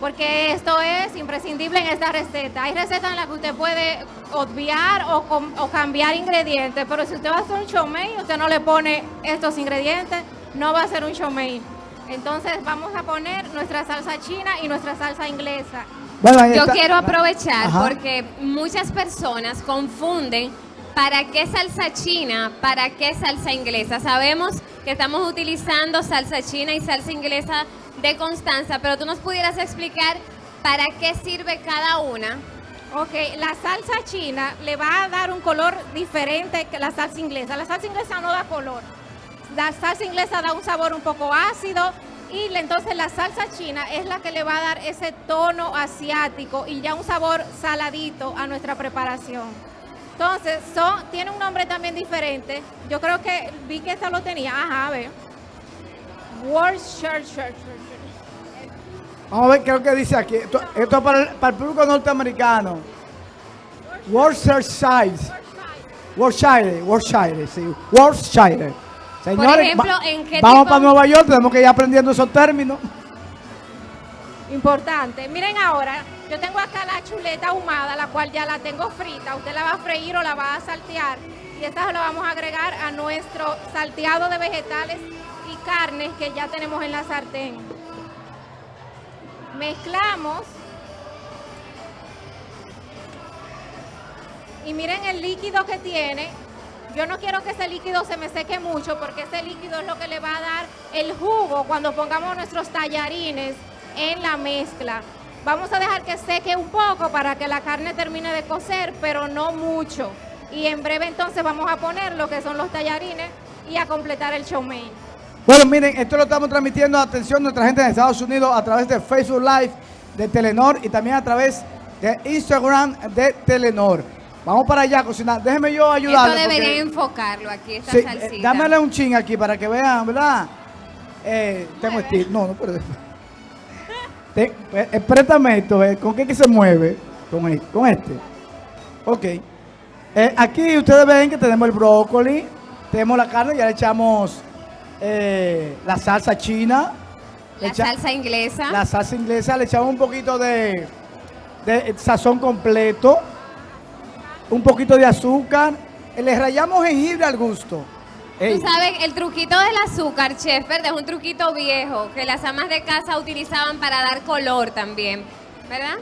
Speaker 2: Porque esto es imprescindible en esta receta. Hay recetas en las que usted puede obviar o, cambiar ingredientes, pero si usted va a hacer un y usted no le pone estos ingredientes, no va a ser un chow mein. Entonces vamos a poner nuestra salsa china y nuestra salsa inglesa.
Speaker 1: Bueno,
Speaker 4: Yo quiero aprovechar
Speaker 1: Ajá.
Speaker 4: porque muchas personas confunden para qué salsa china, para qué salsa inglesa. Sabemos que estamos utilizando salsa china y salsa inglesa de Constanza, pero tú nos pudieras explicar para qué sirve cada una.
Speaker 2: Ok, la salsa china le va a dar un color diferente que la salsa inglesa. La salsa inglesa no da color. La salsa inglesa da un sabor un poco ácido y entonces la salsa china es la que le va a dar ese tono asiático y ya un sabor saladito a nuestra preparación. Entonces, tiene un nombre también diferente. Yo creo que vi que esta lo tenía. Ajá, a ver. Worcestershire.
Speaker 1: Vamos a ver qué es lo que dice aquí. Esto, esto es para el, para el público norteamericano. Worcestershire. Worcestershire, Worcestershire, sí. Worcestershire. Señores,
Speaker 4: ejemplo,
Speaker 1: va-
Speaker 4: ¿en qué
Speaker 1: vamos
Speaker 4: tipo-
Speaker 1: para Nueva York, tenemos que ir aprendiendo esos términos.
Speaker 2: Importante. Miren ahora, yo tengo acá la chuleta ahumada, la cual ya la tengo frita. Usted la va a freír o la va a saltear. Y esta la vamos a agregar a nuestro salteado de vegetales y carnes que ya tenemos en la sartén. Mezclamos. Y miren el líquido que tiene. Yo no quiero que ese líquido se me seque mucho porque ese líquido es lo que le va a dar el jugo cuando pongamos nuestros tallarines en la mezcla. Vamos a dejar que seque un poco para que la carne termine de cocer, pero no mucho. Y en breve entonces vamos a poner lo que son los tallarines y a completar el chow mein.
Speaker 1: Bueno, miren, esto lo estamos transmitiendo, atención, nuestra gente en Estados Unidos a través de Facebook Live de Telenor y también a través de Instagram de Telenor. Vamos para allá a cocinar. Déjeme yo ayudarle.
Speaker 4: Esto
Speaker 1: porque-
Speaker 4: debería enfocarlo aquí, esta
Speaker 1: Sí, eh,
Speaker 4: salsita.
Speaker 1: dámele un ching aquí para que vean, ¿verdad? Eh, tengo estilo. No, no, pero. Te- eh, eh, préstame esto, eh, ¿con qué que se mueve? Con, e- con este. Ok. Eh, aquí ustedes ven que tenemos el brócoli, tenemos la carne, ya le echamos eh, la salsa china.
Speaker 4: La
Speaker 1: echa-
Speaker 4: salsa inglesa.
Speaker 1: La salsa inglesa, le echamos un poquito de, de sazón completo, un poquito de azúcar, le rayamos jengibre al gusto. Ey,
Speaker 4: Tú sabes, el truquito del azúcar, chef, ¿verdad? Es un truquito viejo que las amas de casa utilizaban para dar color también, ¿verdad?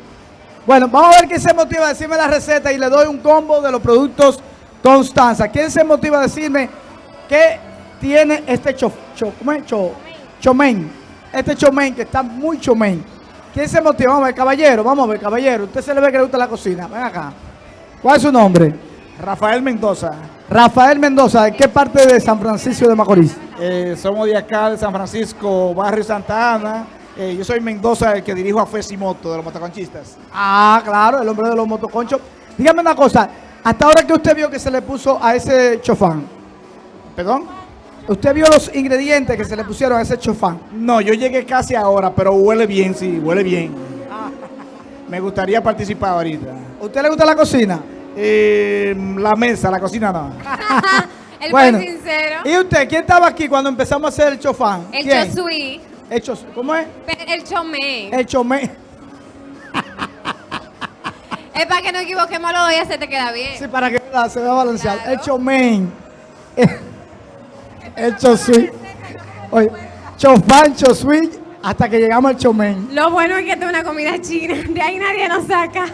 Speaker 1: Bueno, vamos a ver quién se motiva a decirme la receta y le doy un combo de los productos Constanza. ¿Quién se motiva a decirme qué tiene este cho, cho, ¿cómo es? Cho- chomen? Este chomen que está muy chomen. ¿Quién se motiva? Vamos a ver, caballero, vamos a ver, caballero. Usted se le ve que le gusta la cocina. Ven acá. ¿Cuál es su nombre?
Speaker 9: Rafael Mendoza.
Speaker 1: Rafael Mendoza, ¿de qué parte de San Francisco de Macorís?
Speaker 9: Eh, somos de acá, de San Francisco, barrio Santa Ana. Eh, yo soy Mendoza, el que dirijo a Fesimoto, de los motoconchistas.
Speaker 1: Ah, claro, el hombre de los motoconchos. Dígame una cosa, hasta ahora que usted vio que se le puso a ese chofán,
Speaker 9: ¿Perdón?
Speaker 1: Usted vio los ingredientes que se le pusieron a ese chofán.
Speaker 9: No, yo llegué casi ahora, pero huele bien, sí, huele bien. Me gustaría participar ahorita.
Speaker 1: ¿Usted le gusta la cocina?
Speaker 9: Eh, la mesa, la cocina no.
Speaker 4: El
Speaker 1: Bueno.
Speaker 4: buen sincero.
Speaker 1: ¿Y usted quién estaba aquí cuando empezamos a hacer el chofán?
Speaker 4: El
Speaker 1: ¿Quién?
Speaker 4: chosui.
Speaker 1: El chos- ¿Cómo es?
Speaker 4: El chomé.
Speaker 1: El chomé.
Speaker 4: Es para que no equivoquemos los dos y ya se te queda bien.
Speaker 1: Sí, para que se vea balanceado.
Speaker 4: Claro.
Speaker 1: El chomén. El chosui. Oye, chofán, chosui, hasta que llegamos al chomén.
Speaker 4: Lo bueno es que esto es una comida china. De ahí nadie nos saca.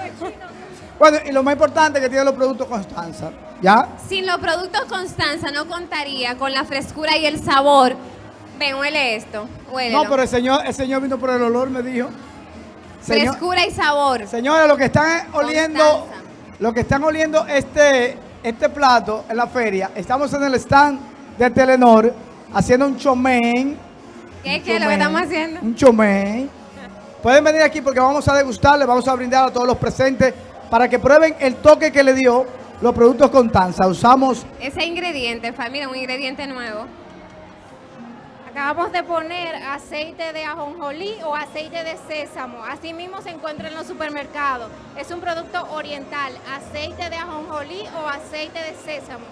Speaker 1: Bueno, y lo más importante que tiene los productos Constanza. ¿Ya?
Speaker 4: Sin los productos Constanza no contaría con la frescura y el sabor. Ven, huele esto.
Speaker 1: No, pero el señor, el señor vino por el olor, me dijo. Señor,
Speaker 4: Frescura y sabor.
Speaker 1: señores, lo que están oliendo,
Speaker 4: Constanza.
Speaker 1: lo que están oliendo este, este plato en la feria, estamos en el stand de Telenor haciendo un chomén.
Speaker 4: ¿Qué es lo que estamos haciendo?
Speaker 1: Un chomén. Pueden venir aquí porque vamos a degustar, le vamos a brindar a todos los presentes para que prueben el toque que le dio los productos Constanza. Usamos
Speaker 4: Ese ingrediente, fa- mira, un ingrediente nuevo.
Speaker 2: Acabamos de poner aceite de ajonjolí o aceite de sésamo. Así mismo se encuentra en los supermercados. Es un producto oriental, aceite de ajonjolí o aceite de sésamo.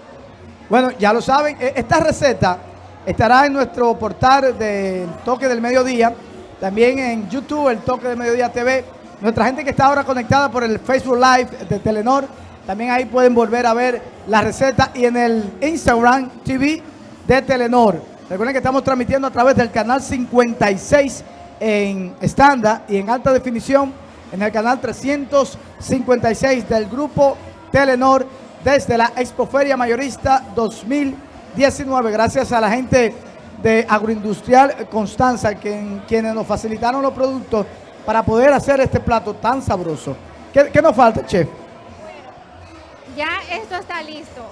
Speaker 1: Bueno, ya lo saben, e- esta receta estará en nuestro portal del Toque del Mediodía, también en YouTube, el Toque del Mediodía TV. Nuestra gente que está ahora conectada por el Facebook Live de Telenor, también ahí pueden volver a ver la receta y en el Instagram TV de Telenor. Recuerden que estamos transmitiendo a través del canal 56 en estándar y en alta definición en el canal 356 del grupo Telenor desde la Expoferia Mayorista 2019. Gracias a la gente de Agroindustrial Constanza, que, quienes nos facilitaron los productos para poder hacer este plato tan sabroso. ¿Qué, qué nos falta, chef?
Speaker 2: Ya esto está listo,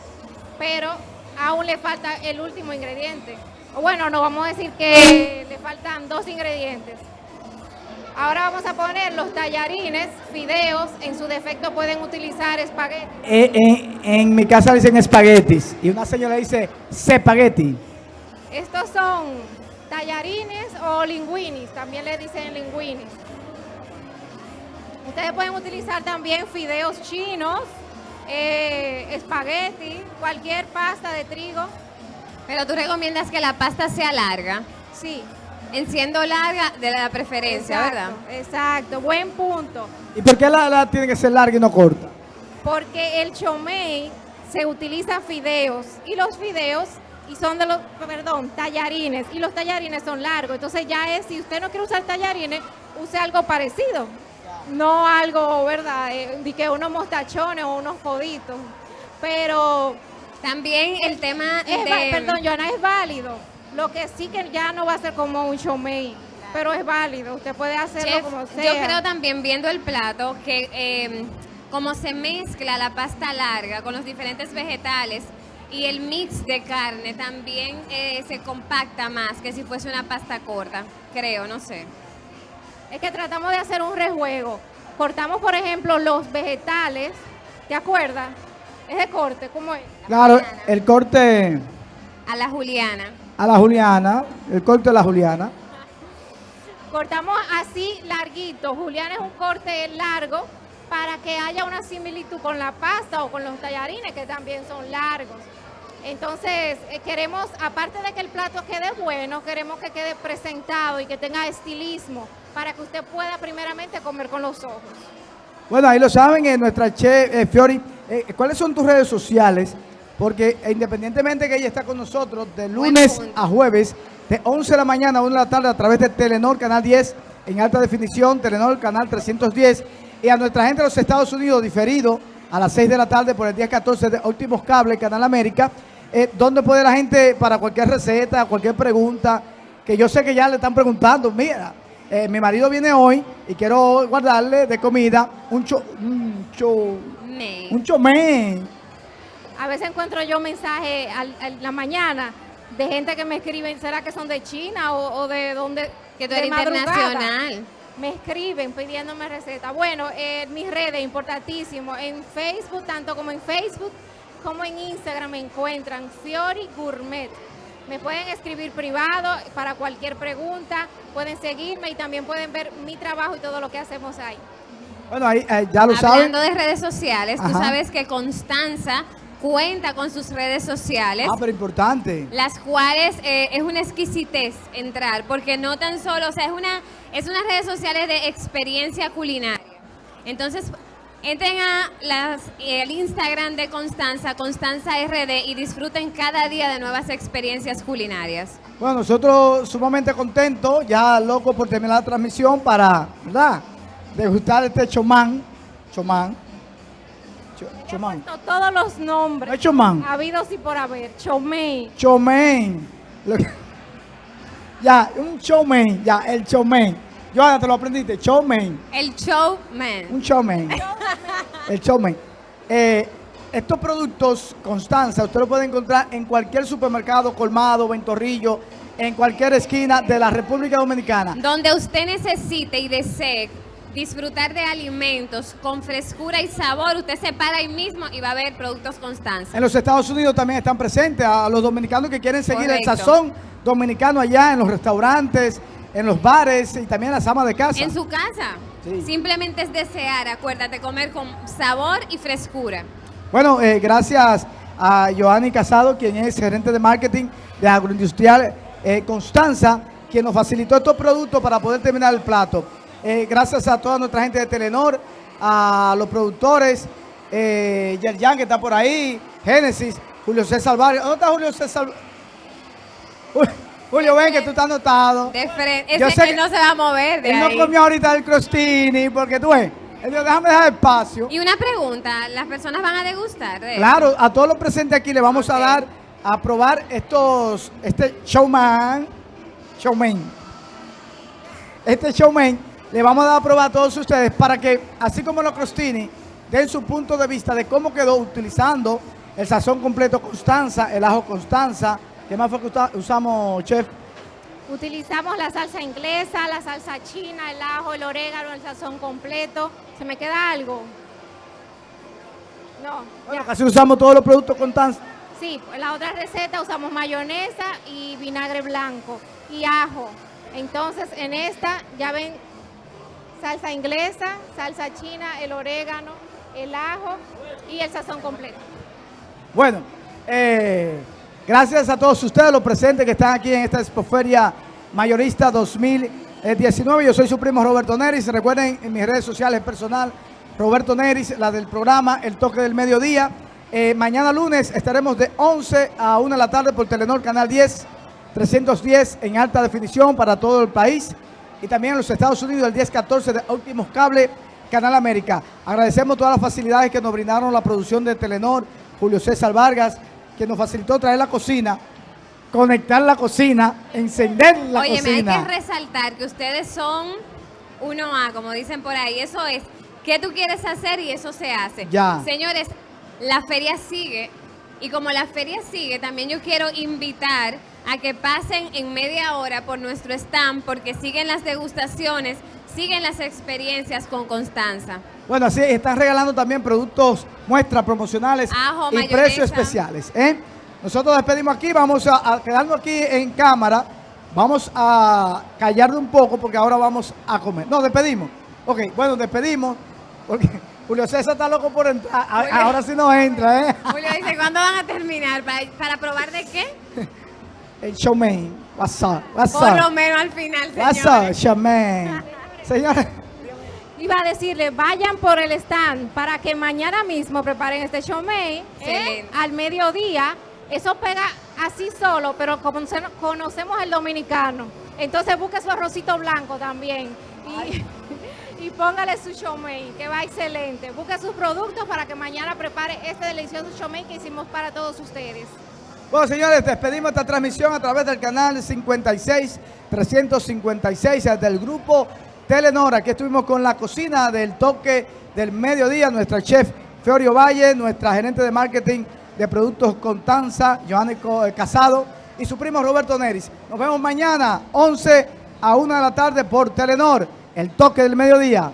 Speaker 2: pero aún le falta el último ingrediente. Bueno, no vamos a decir que le faltan dos ingredientes. Ahora vamos a poner los tallarines, fideos, en su defecto pueden utilizar espagueti.
Speaker 1: Eh, en, en mi casa dicen espaguetis y una señora dice espagueti.
Speaker 2: Estos son tallarines o linguinis, también le dicen linguinis. Ustedes pueden utilizar también fideos chinos, eh, espagueti, cualquier pasta de trigo.
Speaker 4: Pero tú recomiendas que la pasta sea larga.
Speaker 2: Sí.
Speaker 4: En siendo larga, de la preferencia, ¿verdad?
Speaker 2: Exacto, buen punto.
Speaker 1: ¿Y por qué la, la tiene que ser larga y no corta?
Speaker 2: Porque el chomey se utiliza fideos y los fideos y son de los, perdón, tallarines y los tallarines son largos. Entonces ya es, si usted no quiere usar tallarines, use algo parecido. No algo, ¿verdad? Eh, de que unos mostachones o unos coditos. Pero
Speaker 4: También el tema
Speaker 2: es,
Speaker 4: de...
Speaker 2: perdón, Joana, es válido. Lo que sí que ya no va a ser como un chomey, pero es válido. Usted puede hacerlo
Speaker 4: Chef,
Speaker 2: como sea.
Speaker 4: yo creo también viendo el plato que eh, como se mezcla la pasta larga con los diferentes vegetales y el mix de carne también eh, se compacta más que si fuese una pasta corta, creo, no sé.
Speaker 2: Es que tratamos de hacer un rejuego. Cortamos, por ejemplo, los vegetales. ¿Te acuerdas? Es de corte, ¿cómo es?
Speaker 1: Claro, el corte
Speaker 4: A la Juliana.
Speaker 1: A la Juliana, el corte de la Juliana.
Speaker 2: Cortamos así larguito. Julián es un corte largo para que haya una similitud con la pasta o con los tallarines que también son largos. Entonces, eh, queremos, aparte de que el plato quede bueno, queremos que quede presentado y que tenga estilismo para que usted pueda primeramente comer con los ojos.
Speaker 1: Bueno, ahí lo saben, eh, nuestra chef eh, Fiori. eh, ¿Cuáles son tus redes sociales? Porque independientemente que ella está con nosotros de lunes a jueves, de 11 de la mañana a 1 de la tarde a través de Telenor Canal 10 en alta definición, Telenor Canal 310 y a nuestra gente de los Estados Unidos diferido a las 6 de la tarde por el día 14 de Últimos Cables, Canal América, eh, donde puede la gente para cualquier receta, cualquier pregunta, que yo sé que ya le están preguntando, mira, eh, mi marido viene hoy y quiero guardarle de comida un cho, un cho, un chomé.
Speaker 2: A veces encuentro yo mensajes al- en la mañana de gente que me escriben, ¿será que son de China o, o de dónde?
Speaker 4: Que tú eres internacional.
Speaker 2: Me escriben pidiéndome recetas. Bueno, en mis redes, importantísimo. En Facebook, tanto como en Facebook, como en Instagram me encuentran Fiori Gourmet. Me pueden escribir privado para cualquier pregunta, pueden seguirme y también pueden ver mi trabajo y todo lo que hacemos ahí.
Speaker 1: Bueno, ahí eh, ya lo saben.
Speaker 4: Hablando de redes sociales, tú sabes que Constanza cuenta con sus redes sociales.
Speaker 1: Ah, pero importante.
Speaker 4: las cuales eh, es una exquisitez entrar, porque no tan solo, o sea, es una es unas redes sociales de experiencia culinaria. Entonces, entren a las, el Instagram de Constanza, Constanza RD, y disfruten cada día de nuevas experiencias culinarias.
Speaker 1: Bueno, nosotros sumamente contentos, ya locos por terminar la transmisión para, ¿verdad? Degustar este chomán. Chomán. Cho- chomán.
Speaker 2: To- Todos los nombres
Speaker 1: No es chomán.
Speaker 2: habidos y por haber.
Speaker 1: Chomén. Que- Ya, un chomén. Ya, el chomén. Joana, te lo aprendiste. Chomén.
Speaker 4: El showman.
Speaker 1: Un showman. El showman. Eh, estos productos, Constanza, usted lo puede encontrar en cualquier supermercado, colmado, ventorrillo, en cualquier esquina de la República Dominicana.
Speaker 4: Donde usted necesite y desee disfrutar de alimentos con frescura y sabor, usted se para ahí mismo y va a ver productos Constanza.
Speaker 1: En los Estados Unidos también están presentes a los dominicanos que quieren seguir el sazón dominicano allá en los restaurantes, en los bares y también las amas de casa.
Speaker 4: En su casa.
Speaker 1: Sí.
Speaker 4: Simplemente es desear, acuérdate, comer con sabor y frescura.
Speaker 1: Bueno, eh, gracias a Joanny Casado, quien es gerente de marketing de Agroindustrial eh, Constanza, quien nos facilitó estos productos para poder terminar el plato. Eh, gracias a toda nuestra gente de Telenor, a los productores, eh, Yerjan que está por ahí, Génesis, Julio César Vargas. ¿Dónde está Julio César? Julio, ven que tú estás anotado.
Speaker 4: De frente.
Speaker 1: Yo sé
Speaker 4: él
Speaker 1: que-
Speaker 4: no se va a mover de
Speaker 1: Él no comió ahorita el crostini, porque tú ves, él dijo, déjame dejar espacio.
Speaker 4: Y una pregunta, ¿las personas van a degustar de
Speaker 1: Claro, a todos los presentes aquí le vamos a dar a probar estos, este showman, showman, este showman, le vamos a dar a probar a todos ustedes para que, así como los crostini, den su punto de vista de cómo quedó utilizando el sazón completo Constanza, el ajo Constanza. ¿Qué más fue que usa- usamos, chef?
Speaker 2: Utilizamos la salsa inglesa, la salsa china, el ajo, el orégano, el sazón completo. ¿Se me queda algo? No,
Speaker 1: Bueno,
Speaker 2: ya.
Speaker 1: casi usamos todos los productos Constanza.
Speaker 2: Sí, en la otra receta usamos mayonesa y vinagre blanco y ajo. Entonces, en esta ya ven salsa inglesa, salsa china, el orégano, el ajo y el sazón completo.
Speaker 1: Bueno, eh, gracias a todos ustedes, los presentes que están aquí en esta Expoferia Mayorista 2019. Yo soy su primo Roberto Neris. Recuerden en mis redes sociales personal, Roberto Neris, la del programa El Toque del Mediodía. Eh, mañana lunes estaremos de 11 a 1 de la tarde por Telenor Canal 10, 310 en alta definición para todo el país. Y también en los Estados Unidos el 10-14 de Últimos Cable, Canal América. Agradecemos todas las facilidades que nos brindaron la producción de Telenor, Julio César Vargas, que nos facilitó traer la cocina, conectar la cocina, encender la
Speaker 4: Oye, me hay
Speaker 1: cocina.
Speaker 4: que resaltar que ustedes son 1A, como dicen por ahí. Eso es ¿Qué tú quieres hacer? Y eso se hace.
Speaker 1: Ya.
Speaker 4: Señores, la feria sigue. Y como la feria sigue, también yo quiero invitar a que pasen en media hora por nuestro stand porque siguen las degustaciones, siguen las experiencias con Constanza.
Speaker 1: Bueno, así están regalando también productos, muestras promocionales
Speaker 4: Ajo,
Speaker 1: y
Speaker 4: mayonesa.
Speaker 1: precios especiales. ¿eh? Nosotros despedimos aquí, vamos a, a quedarnos aquí en cámara. Vamos a callarnos un poco porque ahora vamos a comer. No, despedimos. Ok, bueno, despedimos porque Julio César está loco por entrar.
Speaker 4: Julio.
Speaker 1: Ahora sí no entra, ¿eh?
Speaker 4: Julio dice, ¿cuándo van a terminar? ¿Para, para probar de qué?
Speaker 1: El showman. What's up? What's
Speaker 4: Por lo
Speaker 1: up?
Speaker 4: menos al final,
Speaker 1: What's up,
Speaker 4: señores.
Speaker 1: showman? Señores,
Speaker 2: Iba a decirle, vayan por el stand para que mañana mismo preparen este showmei
Speaker 4: Excelente.
Speaker 2: al mediodía. Eso pega así solo, pero como se- conocemos el dominicano. Entonces busque su arrocito blanco también y, y póngale su showmei, que va excelente. Busque sus productos para que mañana prepare este delicioso showmei que hicimos para todos ustedes.
Speaker 1: Bueno, señores, despedimos esta transmisión a través del canal 56 356 del grupo Telenor. Aquí estuvimos con la cocina del toque del mediodía, nuestra chef Feorio Valle, nuestra gerente de marketing de productos Contanza, Johanny Co- eh, Casado y su primo Roberto Neris. Nos vemos mañana, 11 a 1 de la tarde por Telenor, el toque del mediodía.